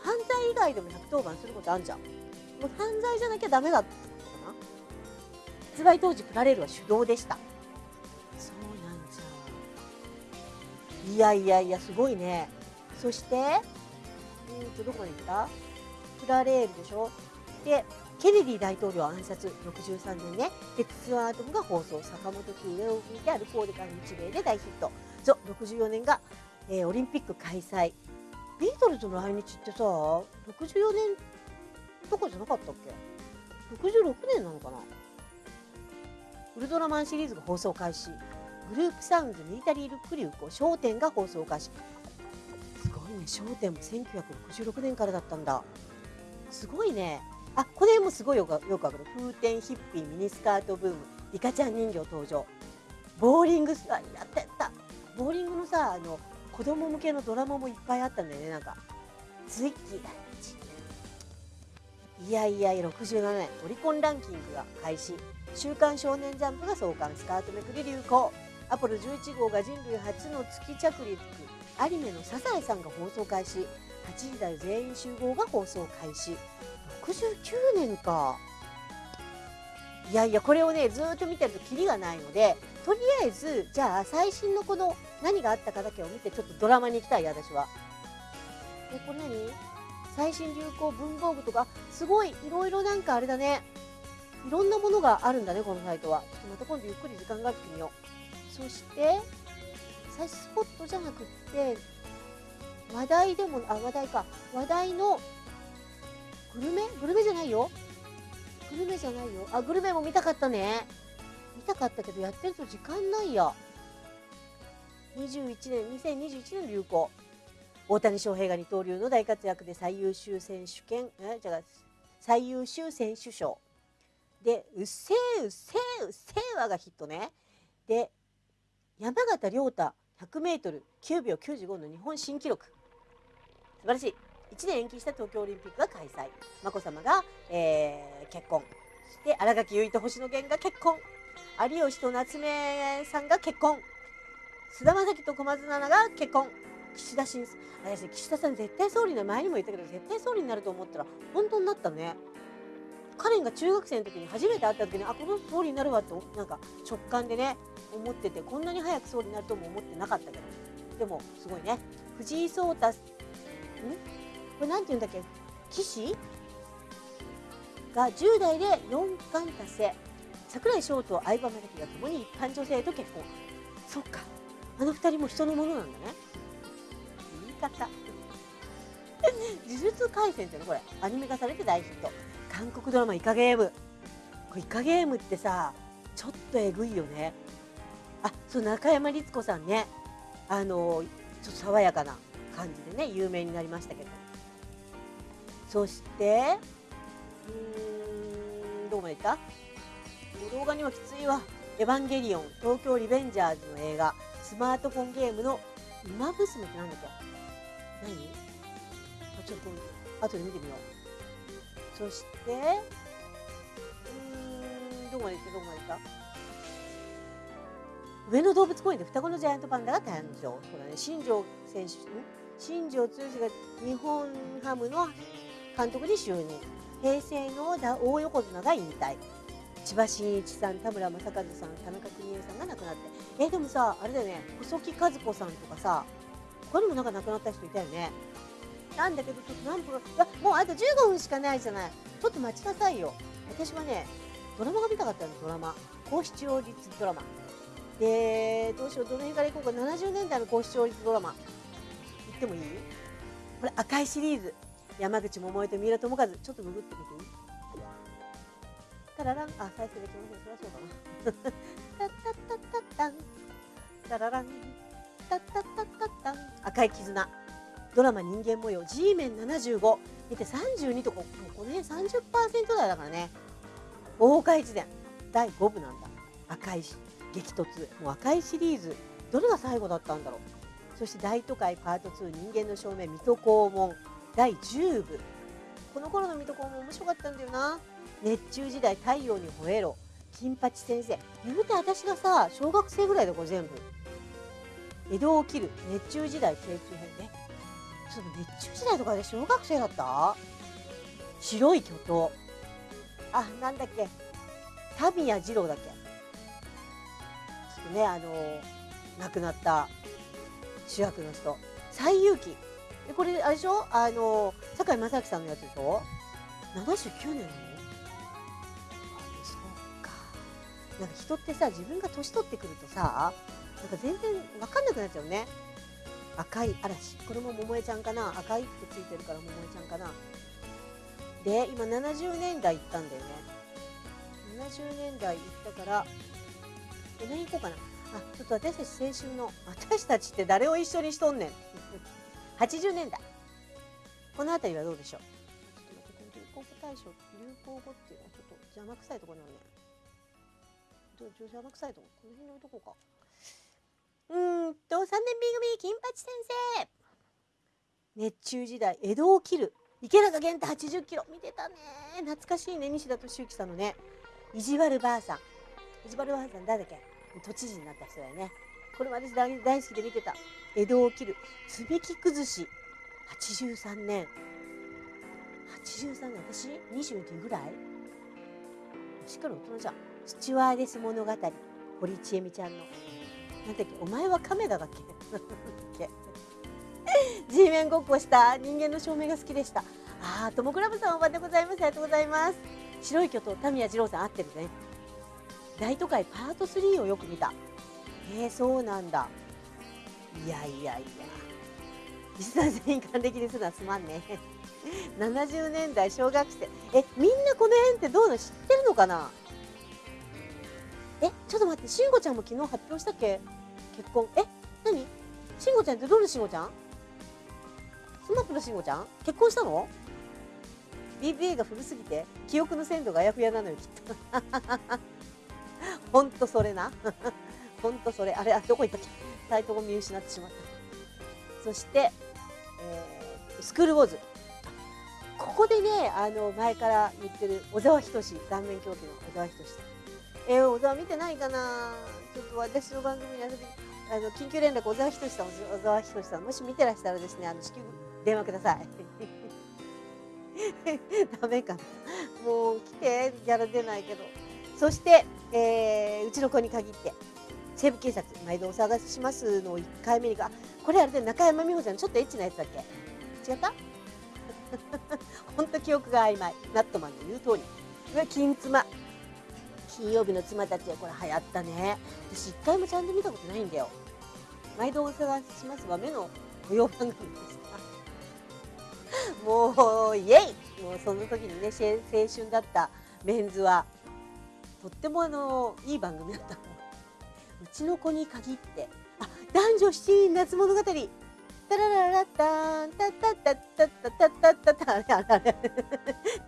犯罪以外でも110番することあるじゃん。もう犯罪じゃなきゃダメだってことかな。発売当時プラレールは手動でした。そうなんじゃ。いやいやいやすごいね。そしてうんとどこまで行った？プラレールでしょ？でケネディ大統領暗殺63年ねでツアーアトムが放送坂本九上を見てアルコールから日米で大ヒット。そう64年が、えー、オリンピック開催。ビートルズの来日ってさ64年とかじゃなかったっけ？66年なのかな？ウルトラマンシリーズが放送開始。グループサウンズミリタリールック流行商店が放送開始。すごいね商店も1966年からだったんだ。すごいね。あこれもすごいよくよくわかる。風天ヒッピーミニスカートブームリカちゃん人形登場。ボーリングあやってた。ボーリングのさあの子供向けのドラマもいっぱいあったんだよねなんか。ツイッキーだいやいやいや67年オリコンランキングが開始「週刊少年ジャンプ」が創刊スカートめくり流行。アポロ11号が人類初の月着陸。アニメの「サザエさん」が放送開始。8時台全員集合が放送開始。69年か。いやいやこれをねずっと見てるとキリがないのでとりあえずじゃあ最新のこの何があったかだけを見てちょっとドラマに行きたい私は。でこれ何？最新流行文房具とか？すごいいろいろなんかあれだね。いろんなものがあるんだねこのサイトは。ちょっとまた今度ゆっくり時間があってみよう。そして最新スポットじゃなくって話題でもあ話題か。話題のグルメ？グルメじゃないよ。グルメじゃないよ。あグルメも見たかったね。見たかったけどやってると時間ないや21年2021年流行。大谷翔平が二刀流の大活躍で最優秀選手権。え？じゃあ最優秀選手賞。で「うっせーうっせーうっせーわ」がヒットね。で山縣亮太 100m9 秒95の日本新記録。素晴らしい。1年延期した東京オリンピックが開催。眞子さまが、えー、結婚。そして新垣結衣と星野源が結婚。有吉と夏目さんが結婚。菅田将暉と小松菜奈が結婚。岸田新私岸田さん絶対総理の前にも言ったけど絶対総理になると思ったら本当になったね。カレンが中学生の時に初めて会った時にあこの総理になるわってなんか直感でね思っててこんなに早く総理になるとも思ってなかったけど。でもすごいね。藤井聡太ん？これなんて言うんだっけ？棋士？が10代で4冠達成。櫻井翔と相葉雅紀が共に一般女性と結婚。そっか。あの二人も人のものなんだね。言い方。呪術廻戦っていうのこれ。アニメ化されて大ヒット。韓国ドラマイカゲーム。これイカゲームってさちょっとえぐいよね。あそう中山律子さんね。あのちょっと爽やかな感じでね有名になりましたけど。そしてうーんどこまでいった？動画にはきついわ「エヴァンゲリオン東京リベンジャーズ」の映画スマートフォンゲームの「ウマ娘」ってなんだっけ？何？あちょっと後で見てみよう。そしてうーんどこまで行った？どこまで行った？上野動物公園で双子のジャイアントパンダが誕生。そうだね新庄選手新庄剛志が日本ハムの監督に就任。平成の大横綱が引退。千葉真一さん田村正和さん田中邦衛さんが亡くなって。えでもさあれだよね。細木和子さんとかさ他にもなんか亡くなった人いたよね。なんだけどちょっと何分かもうあと15分しかないじゃない。ちょっと待ちなさいよ。私はねドラマが見たかったんですドラマ。高視聴率ドラマ。でどうしようどの辺からいこうか。70年代の高視聴率ドラマ。言ってもいい？これ赤いシリーズ。山口百恵と三浦友和ちょっとググってみていいタラランあ再生できませんそりゃそうだなタッタッタッタンタラランタッタッタッタッタン赤い絆ドラマ人間模様 G メン75見て32とここね30%台だからね大岡越前第5部なんだ赤い激突もう赤いシリーズどれが最後だったんだろうそして大都会パート2人間の正面水戸黄門第10部。この頃の水戸黄門面白かったんだよな。熱中時代太陽に吠えろ。金八先生。言うて私がさ小学生ぐらいだこれ全部。江戸を切る。熱中時代京中編ね。ちょっと熱中時代とかで小学生だった？白い巨頭あなんだっけ。田宮二郎だっけ。ちょっとねあの亡くなった主役の人。西遊記。でこれあれでしょ？あの堺正明さんのやつでしょ？79年の？そうか。なんか人ってさ自分が年取ってくるとさなんか全然分かんなくなっちゃうね。赤い嵐。これも桃江ちゃんかな？赤いってついてるから桃江ちゃんかな？で今70年代行ったんだよね。70年代行ったからえ何行こうかな？あちょっと私たち青春の私たちって誰を一緒にしとんねん？80年代この辺りはどうでしょう？流行語大賞流行語っていうのはちょっと邪魔くさいところなのねどう邪魔くさいとこ？この辺に置いとこうか。うーんと3年 B 組金八先生。熱中時代江戸を切る。池中玄太80キロ。見てたね。懐かしいね。西田敏行さんのね。意地悪ばあさん意地悪ばあさん誰だっけ？都知事になった人だよね。これ私大大好きで見てた江戸を切る積み木崩し。83年。83年。私22ぐらい？しっかり大人じゃん。スチュワーデス物語。堀ちえみちゃんの。なんだっけ？お前は亀田だっけ？G メンごっこした。人間の照明が好きでした。ああトモクラブさんおばでございます。ありがとうございます。白い巨頭タミヤ二郎さん合ってるね。大都会パート3をよく見た。へえー、そうなんだ。いやいやいや。実際全員還暦ですなすまんね70 年代小学生。えみんなこの辺ってどうなの知ってるのかな？えちょっと待ってしんごちゃんも昨日発表したっけ？結婚。え何？しんごちゃんってどのしんごちゃん？スマップのしんごちゃん？結婚したの？BBA が古すぎて記憶の鮮度があやふやなのよきっと。ほんとそれな。ほんとそれ。あれあどこ行ったっけ？サイトを見失ってしまった。そして、えー、スクールウォーズ。ここでねあの前から言ってる小沢仁志顔面狂気の小沢仁志さん。えー、小沢見てないかな？ちょっと私の番組に遊びあの緊急連絡小沢仁志さん小沢仁志さんもし見てらしたらですねあの至急電話ください。ダメかな？もう来てギャラ出ないけど。そして、えー、うちの子に限って。西部警察毎度お探ししますの1回目にがこれあれで中山美穂ちゃんちょっとエッチなやつだっけ？違った？本当記憶が曖昧。ナットマンの言う通り。うわ金妻。金曜日の妻たちはこれ流行ったね。私一回もちゃんと見たことないんだよ。毎度お探ししますは目の保養番組ですもうイエイ！もうその時にね青春だったメンズはとってもあのいい番組だった。ちの子に限って。あ男女七人夏物語。タラララタンタタタタタタタタタタタタ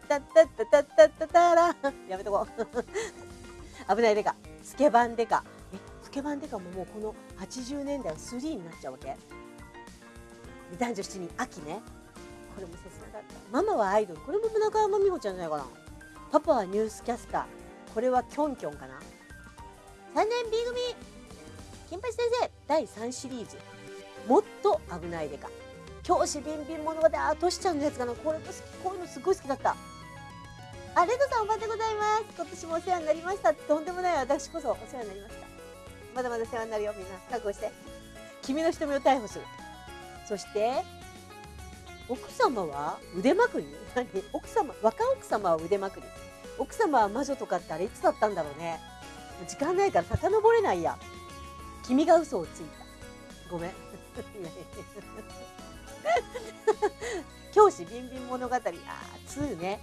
タタタタタラやめとこう危ないデカスケバンデカえスケバンデカももうこの80年代は3になっちゃうわけ男女7人秋ねこれも切なかったママはアイドルこれも中山美穂ちゃんじゃないかなパパはニュースキャスターこれはキョンキョンかな3年 B 組。金八先生第3シリーズ。もっと危ないデカ。教師ビンビン物語あトシちゃんのやつかな。これとこういうのすごい好きだった。あレドさんおばでございます。今年もお世話になりました。とんでもない。私こそお世話になりました。まだまだ世話になるよ。みんな。覚悟して。君の瞳を逮捕する。そして奥様は腕まくり？何？奥様若奥様は腕まくり。奥様は魔女とかってあれいつだったんだろうね。時間ないから遡れないや。君が嘘をついた。ごめん。教師ビンビン物語。あー2ね。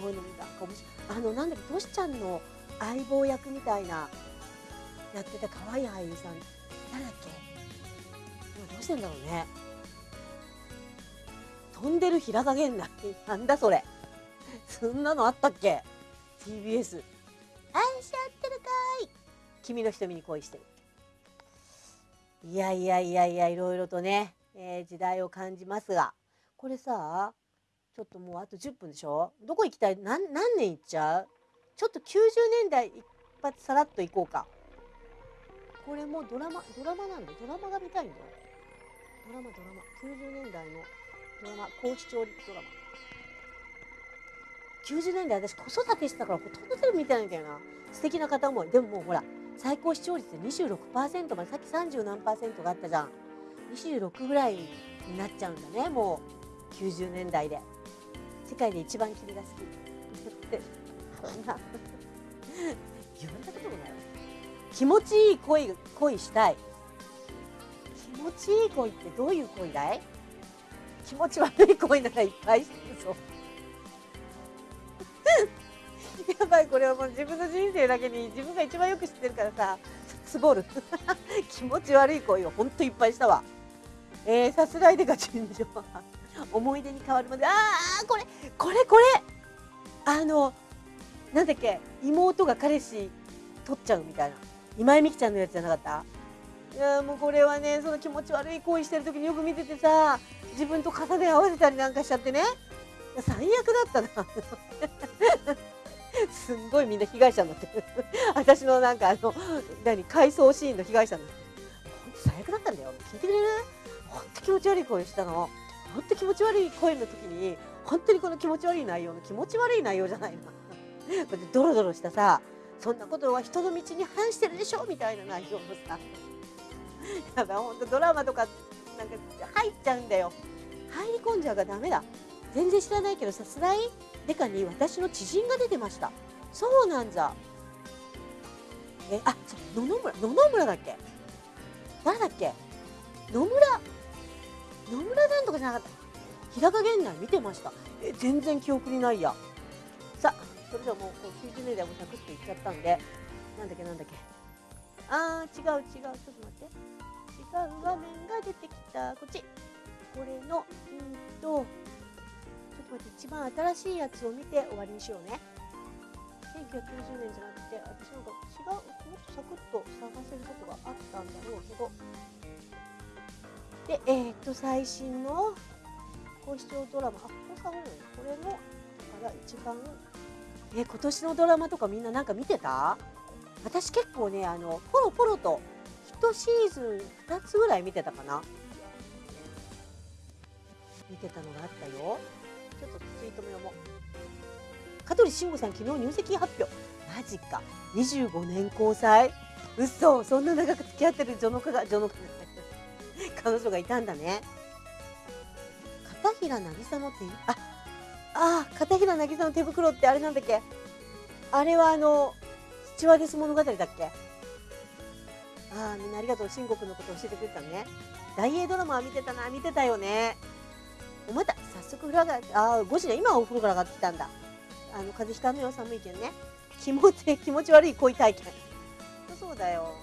こういうの見た。面白い。あのなんだっけトシちゃんの相棒役みたいなやってた可愛い俳優さん。誰だっけ？今どうしてんだろうね。飛んでる平賀源内なんだそれ。そんなのあったっけ？TBS 君の瞳に恋してる。いやいやいやいやいろいろとね、えー、時代を感じますが。これさちょっともうあと10分でしょ？どこ行きたい？何何年行っちゃう？ちょっと90年代一発さらっと行こうか。これもドラマドラマなんだドラマが見たいんだよ。ドラマドラマ。90年代のドラマ高視聴率ドラマ。90年代私子育てしてたからほとんどテレビ見てないんだよな。素敵な方思い。でももうほら最高視聴率26%までさっき30何パーセントがあったじゃん。26ぐらいになっちゃうんだねもう。90年代で。世界で一番君が好き。っ てそんな。言われたこともない。わ気持ちいい恋恋したい。気持ちいい恋ってどういう恋だい？気持ち悪い恋ならいっぱいしてるぞ。やばいこれはもう自分の人生だけに自分が一番よく知ってるからさつぼ る。気持ち悪い恋をほんといっぱいしたわ。えー、さすらいでが尋常。思い出に変わるまで。ああこれこれこれ。あのなんだっけ妹が彼氏取っちゃうみたいな。今井美樹ちゃんのやつじゃなかった？いやもうこれはねその気持ち悪い行為してる時によく見ててさ自分と肩で合わせたりなんかしちゃってね。最悪だったな。すんごいみんな被害者になってる。私のなんかあの何回想シーンの被害者になって本当最悪だったんだよ。聞いてくれる？本当気持ち悪い声したの。本当気持ち悪い声の時に本当にこの気持ち悪い内容の気持ち悪い内容じゃないな。ドロドロしたさそんなことは人の道に反してるでしょみたいな内容のさ。やばい本当ドラマとかなんか入っちゃうんだよ。入り込んじゃうがダメだ。全然知らないけどさすらい？デカに私の知人が出てました。そうなんだえあそう野々村野々村だっけ？誰だっけ？野村野村なんとかじゃなかった。日高源内見てました。え全然記憶にないや。さあそれではもうこう90年代もサクッといっちゃったんでなんだっけなんだっけ。あー違う違う。ちょっと待って。違う画面が出てきた。こっち。これのうんとちょっと待って一番新しいやつを見て終わりにしようね。1990年じゃなくて私なんか違うもっとサクッと探せることがあったんだろうけど。でえー、っと最新の高視聴ドラマあこれ下がるの？これのから一番え今年のドラマとかみんななんか見てた？私結構ねあのポロポロと1シーズン2つぐらい見てたかな。見てたのがあったよ。ちょっとツイートも読もう香取慎吾さん昨日入籍発表。マジか。25年交際。嘘。そんな長く付き合ってる女の子が女の子彼女がいたんだね。片平渚の手あああ片平渚の手袋ってあれなんだっけ。あれはあのスチュワーデス物語だっけ。ああみんなありがとう。新国のこと教えてくれたね。大英ドラマは見てたな。見てたよね。おまた早速風呂上がああ5時ね今お風呂から上がってきたんだ。あの風邪ひかぬよ寒いけんね。気持ち 気持ち悪い恋体験。そうだよ。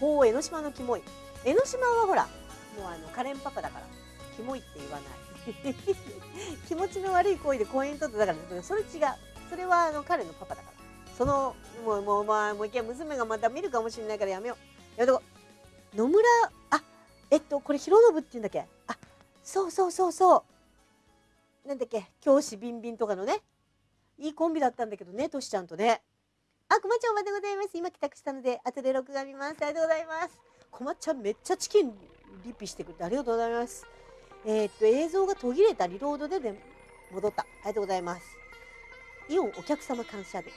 ほう江ノ島のキモい。江ノ島はほらもうあのカレンパパだからキモいって言わない。気持ちの悪い恋で婚姻取ってだからそれ違う。それはあの彼のパパだから。そのもうもうまあもう一回娘がまた見るかもしれないからやめよう。やめとこ野村あえっとこれ広信って言うんだっけ？あそうそうそうそう。なんだっけ教師ビンビンとかのねいいコンビだったんだけどねとしちゃんとね。あこまちゃんおまでございます。今帰宅したので後で録画見ます。ありがとうございます。こまちゃんめっちゃチキンリピしてくれてありがとうございます。えー、っと映像が途切れたリロードでで戻った。ありがとうございます。イオンお客様感謝で。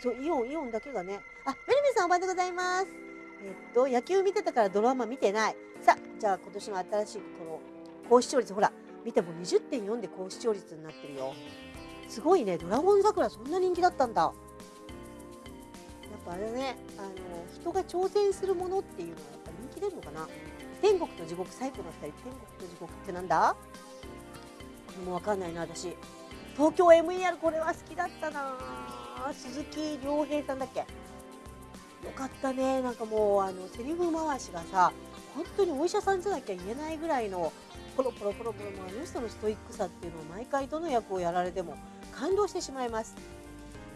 そうイオンイオンだけがね。あメルメさんおはようございます。えー、っと野球見てたからドラマ見てない。さあじゃあ今年の新しいこの高視聴率ほら見ても20.4で高視聴率になってるよ。すごいね。ドラゴン桜そんな人気だったんだ。やっぱあれねあの人が挑戦するものっていうのはやっぱ人気出るのかな。天国と地獄サイコの2人天国と地獄ってなんだ？もうわかんないな私。東京 MER これは好きだったな。鈴木亮平さんだっけ？よかったね。なんかもうあのセリフ回しがさ本当にお医者さんじゃなきゃ言えないぐらいのポロポロポロポロあの人のストイックさっていうのを毎回どの役をやられても感動してしまいます。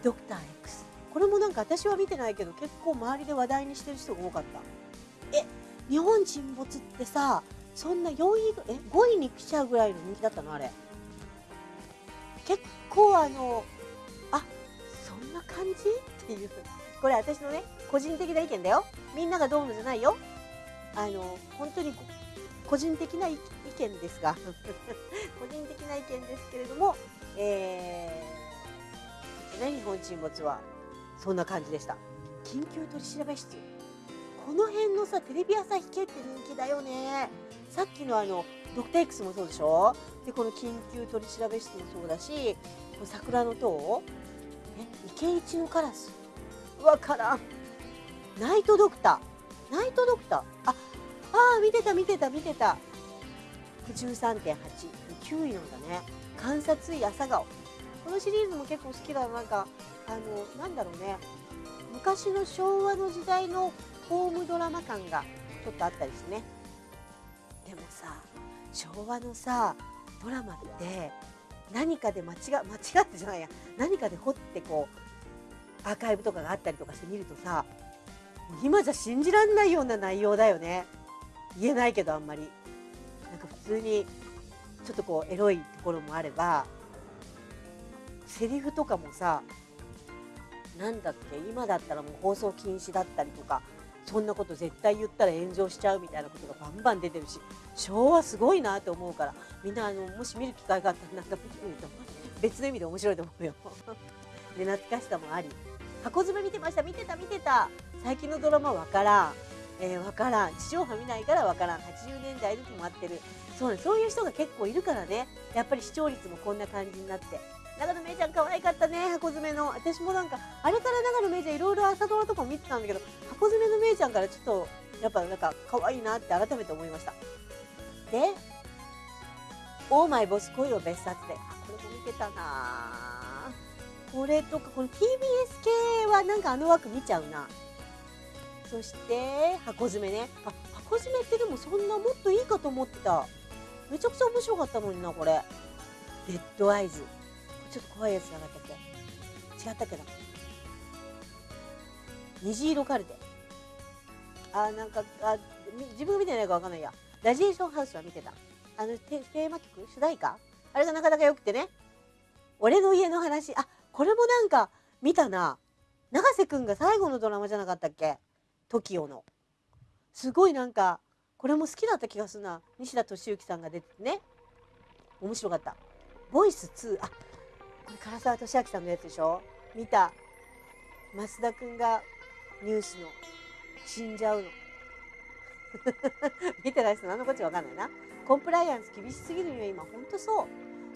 ドクター X これもなんか私は見てないけど結構周りで話題にしてる人が多かった。え日本沈没ってさそんな4位え5位に来ちゃうぐらいの人気だったのあれ。結構あのあそんな感じ？っていう。これ私のね個人的な意見だよ。みんながどうのじゃないよ。あの本当に個人的な意ですが。個人的な意見ですけれども、えー、ね、日本沈没はそんな感じでした。緊急取調室。この辺のさテレビ朝日系って人気だよね。さっきのあのドクター X もそうでしょ？でこの緊急取調室もそうだしこの桜の塔。え池一のカラス。わからん。ナイトドクター。ナイトドクター？ああ見てた見てた見てた。13.89位なんだね。観察医朝顔。このシリーズも結構好きだな。んかあのなんだろうね。昔の昭和の時代のホームドラマ感がちょっとあったりしてね。でもさ昭和のさドラマって何かで間違間違ってじゃないや。何かで掘ってこうアーカイブとかがあったりとかして見るとさ今じゃ信じらんないような内容だよね。言えないけどあんまり。か普通にちょっとこうエロいところもあればセリフとかもさなんだっけ今だったらもう放送禁止だったりとかそんなこと絶対言ったら炎上しちゃうみたいなことがバンバン出てるし昭和すごいなと思うからみんなあのもし見る機会があったらなんか見てみると別の意味で面白いと思うよ。で懐かしさもあり。箱詰め見てました見てた見てた。最近のドラマわからん、えー、わからん。地上波見ないからわからん。80年代に止まってる。そうそういう人が結構いるからね。やっぱり視聴率もこんな感じになって。長野めいちゃん可愛かったね。箱詰めの。私もなんかあれから長野めいちゃんいろいろ朝ドラとか見てたんだけど箱詰めのめいちゃんからちょっとやっぱなんか可愛いなって改めて思いました。で「オーマイボス恋を別冊で」あこれも見てたな。これとかこの TBS 系はなんかあの枠見ちゃうな。そして箱詰めね。あ箱詰めってでもそんなもっといいかと思った。めちゃくちゃ面白かったのになこれ。デッドアイズ。ちょっと怖いやつなかったっけ？違ったっけな？虹色カルテ。あなんかあ自分が見てないか分かんないや。ラジエーションハウスは見てた。あのテーマ曲？主題歌？あれがなかなか良くてね。俺の家の話。あこれもなんか見たな。永瀬くんが最後のドラマじゃなかったっけ？TOKIO の。すごいなんかこれも好きだった気がするな。西田敏行さんが出ててね。面白かった。ボイス2あこれ唐沢俊明さんのやつでしょ？見た。増田君がニュースの。死んじゃうの。見てない人何のこっちゃ分かんないな。コンプライアンス厳しすぎるよ今。ほんとそう。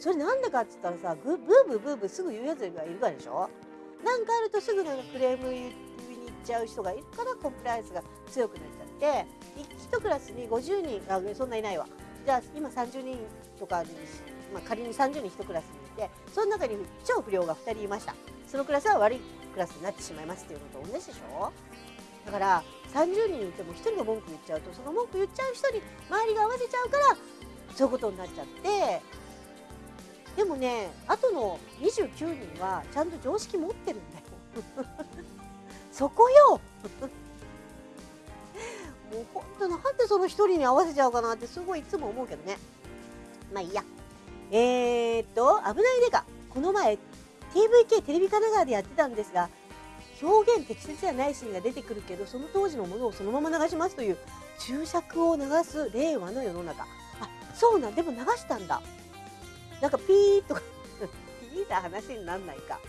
それなんでかっつったらさブーブーブーブーすぐ言うやつがいるからでしょ？なんかあるとすぐなんかクレーム言いに行っちゃう人がいるからコンプライアンスが強くなっちゃって1クラスに50人あそんないないわ。じゃあ今30人とかに、まあ、仮に30人1クラスにいてその中に超不良が2人いました。そのクラスは悪いクラスになってしまいますっていうのと同じでしょ？だから30人いても1人が文句言っちゃうとその文句言っちゃう人に周りが合わせちゃうからそういうことになっちゃって。でもねあとの29人はちゃんと常識持ってるんだよ。そこよ もうほんとなんでその1人に合わせちゃうかなってすごいいつも思うけどねまあいいやえー、っと、危ないデカ。この前、TVK テレビ神奈川でやってたんですが、表現適切じゃないシーンが出てくるけど、その当時のものをそのまま流しますという注釈を流す令和の世の中。あ、そうなん、でも流したんだ。なんかピーとか ピーな話になんないか。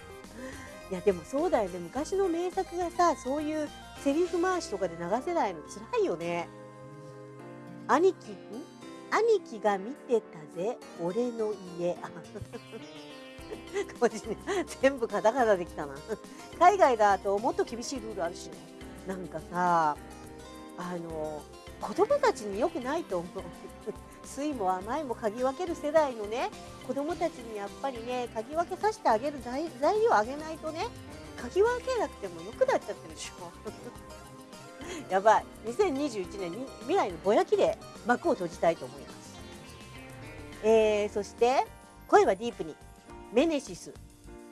いや、でもそうだよね。昔の名作がさ、そういうセリフ回しとかで流せないの辛いよね。兄貴、ん兄貴が見てたぜ俺の家。全部カタカナできたな。海外だともっと厳しいルールあるしね。なんかさあの子供たちに良くないと思う。酸いも甘いも嗅ぎ分ける世代のね子供たちにやっぱりね嗅ぎ分けさせてあげる材料あげないとね嗅ぎ分けなくても良くなっちゃってるでしょ。やばい。2021年に未来のぼやきで幕を閉じたいと思います、えー、そして恋はディープに。メネシス。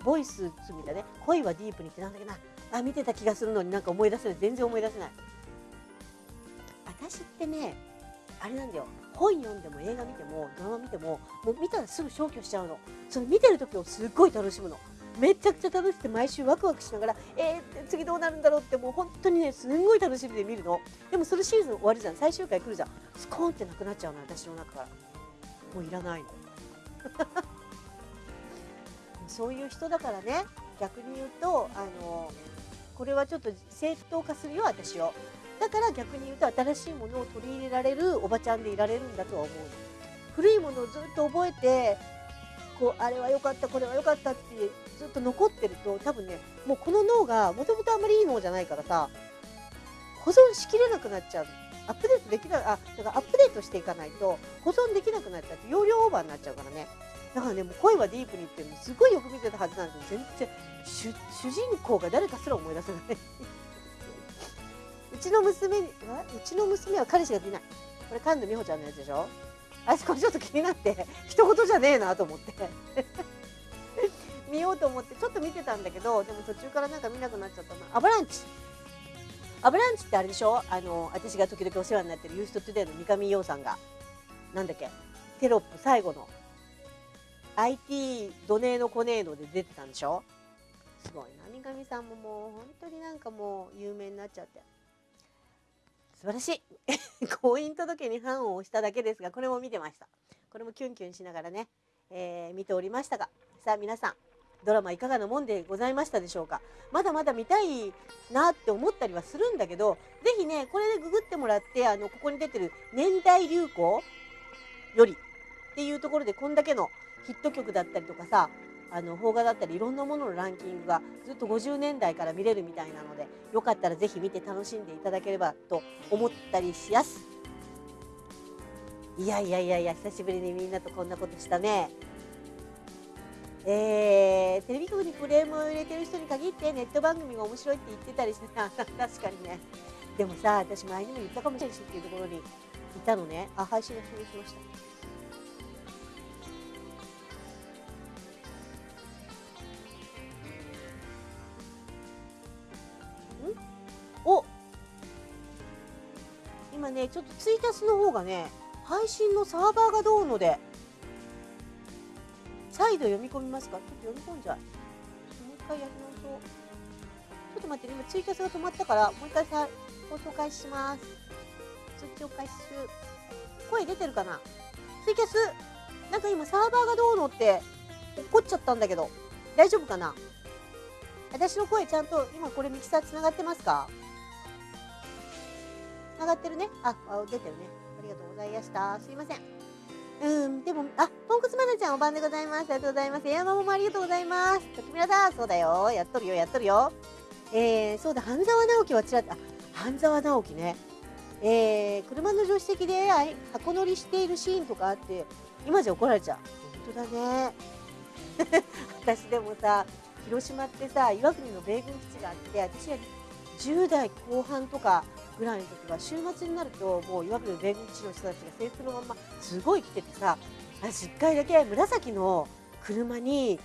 ボイスみたいね。恋はディープにってなんだっけな。あ見てた気がするのになんか思い出せない。全然思い出せない。私ってねあれなんだよ本読んでも映画見てもドラマ見てももう見たらすぐ消去しちゃうの。その見てる時をすっごい楽しむの。めちゃくちゃ楽しくて毎週ワクワクしながらえー、次どうなるんだろうってもう本当にねすんごい楽しみで見るの。でもそのシーズン終わるじゃん。最終回来るじゃん。スコーンってなくなっちゃうの私の中から。もういらないの。そういう人だからね。逆に言うとあのこれはちょっと正当化するよ私をだから逆に言うと新しいものを取り入れられるおばちゃんでいられるんだとは思う。古いものをずっと覚えてこうあれは良かったこれは良かったってずっと残ってると多分ねもうこの脳がもともとあんまりいい脳じゃないからさ保存しきれなくなっちゃう。アップデートできないあだからアップデートしていかないと保存できなくなっちゃって容量オーバーになっちゃうからね。だからねもう声はディープにっていうのすごいよく見てたはずなんですけど全然主人公が誰かすら思い出せない。うちの娘うちの娘は彼氏がいない。これ神田美穂ちゃんのやつでしょ？あそこれちょっと気になって一言じゃねえなと思って。見ようと思ってちょっと見てたんだけどでも途中からなんか見なくなっちゃったなアバランチ。アバランチってあれでしょ？あの私が時々お世話になってるユーストトゥデイの三上洋さんが。なんだっけ？テロップ最後の。IT ドネーノコネーノで出てたんでしょ？すごいな。三上さんももう本当になんかもう有名になっちゃって。素晴らしい。婚姻届に判を押しただけですがこれも見てました。これもキュンキュンしながらね、えー、見ておりましたが。さあ皆さんドラマいかがなもんでございましたでしょうか？まだまだ見たいなって思ったりはするんだけど是非ねこれでググってもらってあのここに出てる年代流行よりっていうところでこんだけのヒット曲だったりとかさあの邦画だったりいろんなもののランキングがずっと50年代から見れるみたいなのでよかったらぜひ見て楽しんでいただければと思ったりしやす。いやいやいやいや久しぶりにみんなとこんなことしたね。えー、テレビ局にクレームを入れてる人に限ってネット番組が面白いって言ってたりしてた。確かにね。でもさ私前にも言ったかもしれないしっていうところにいたのね。あ配信が終了しました。お。今ねちょっとツイキャスの方がね配信のサーバーがどうので。再度読み込みますか？ちょっと読み込んじゃう。もう一回やり直そう。ちょっと待って、ね、今ツイキャスが止まったからもう一回さ放送開始します。通知を開始する声出てるかな？ツイキャスなんか今サーバーがどうのって怒っちゃったんだけど大丈夫かな？私の声ちゃんと今これミキサーつながってますか？繋がってるね。あ、あ出てるね。ありがとうございました。すいません。うん、でも、あ、ポンコツマナちゃんお晩でございます。ありがとうございます。エアマもありがとうございます。ときみらだ、そうだよ。やっとるよ、やっとるよ。えー、そうだ、半沢直樹はちらっと、あ、半沢直樹ね。えー、車の助手席で箱乗りしているシーンとかあって、今じゃ怒られちゃう。本当だね。私でもさ、広島ってさ、岩国の米軍基地があって、私は10代後半とかぐらいの時は週末になるともういわゆる米軍基地の人たちが制服のまますごい来ててさ私1回だけ紫の車に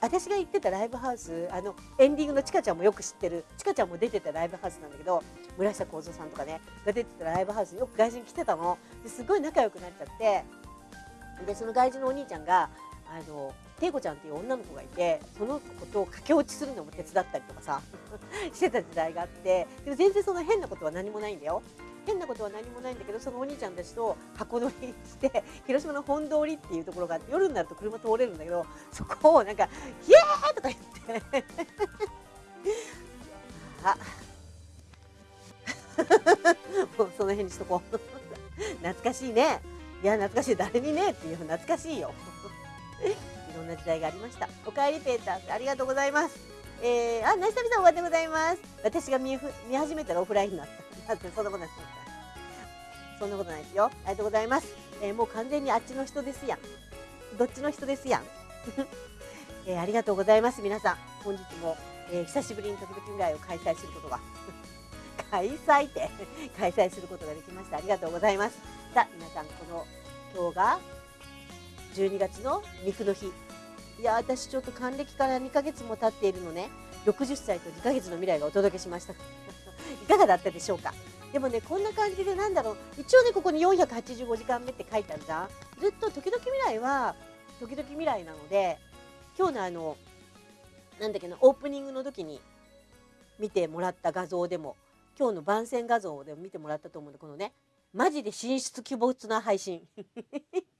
私が行ってたライブハウスあのエンディングのちかちゃんもよく知ってるちかちゃんも出てたライブハウスなんだけど村下幸三さんとかねが出てたライブハウスによく外人来てたの。ですごい仲良くなっちゃって。でその外人のお兄ちゃんがあの恵子ちゃんっていう女の子がいてその子と駆け落ちするのも手伝ったりとかさ してた時代があってでも全然その変なことは何もないんだよ。変なことは何もないんだけどそのお兄ちゃんたちと箱乗りして広島の本通りっていうところがあって夜になると車通れるんだけどそこをなんか「イエーイ!」とか言って。あ。もうその辺にしとこう。懐かしいね。いや懐かしい。誰にね？っていう懐かしいよ。ろんな時代がありました。おかえりペーターありがとうございます。えー、あ、ナイスタビさんおはようございます。私が見見始めたらオフラインになった。だってそんなことないです。そんなことないですよ。ありがとうございます。えー、もう完全にあっちの人ですやん。どっちの人ですやん。えー、ありがとうございます。皆さん、本日も、えー、久しぶりに時々未来を開催することが 開催って 開催することができました。ありがとうございます。さあ、皆さん、この今日が12月の肉の日いや私ちょっと還暦から2ヶ月も経っているのね。60歳と2ヶ月の未来がお届けしました。いかがだったでしょうか？でもねこんな感じでなんだろう。一応ねここに485時間目って書いてあるじゃんずっと時々未来は時々未来なので今日のあのなんだっけなオープニングの時に見てもらった画像でも今日の番宣画像でも見てもらったと思うんでこのねマジで進出鬼没な配信。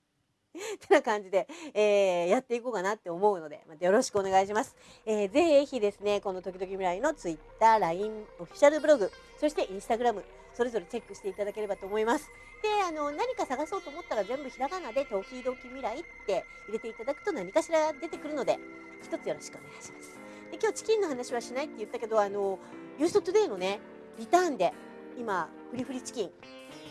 て な感じで、えー、やっていこうかなって思うので、またよろしくお願いします。えー、ぜひですね、この時々未来の Twitter、LINE、オフィシャルブログ、そして Instagram、それぞれチェックしていただければと思います。で、あの、何か探そうと思ったら全部ひらがなで、時々未来って入れていただくと何かしら出てくるので、一つよろしくお願いします。で、今日チキンの話はしないって言ったけど、あの、ユーストトゥデイのね、リターンで、今、フリフリチキン、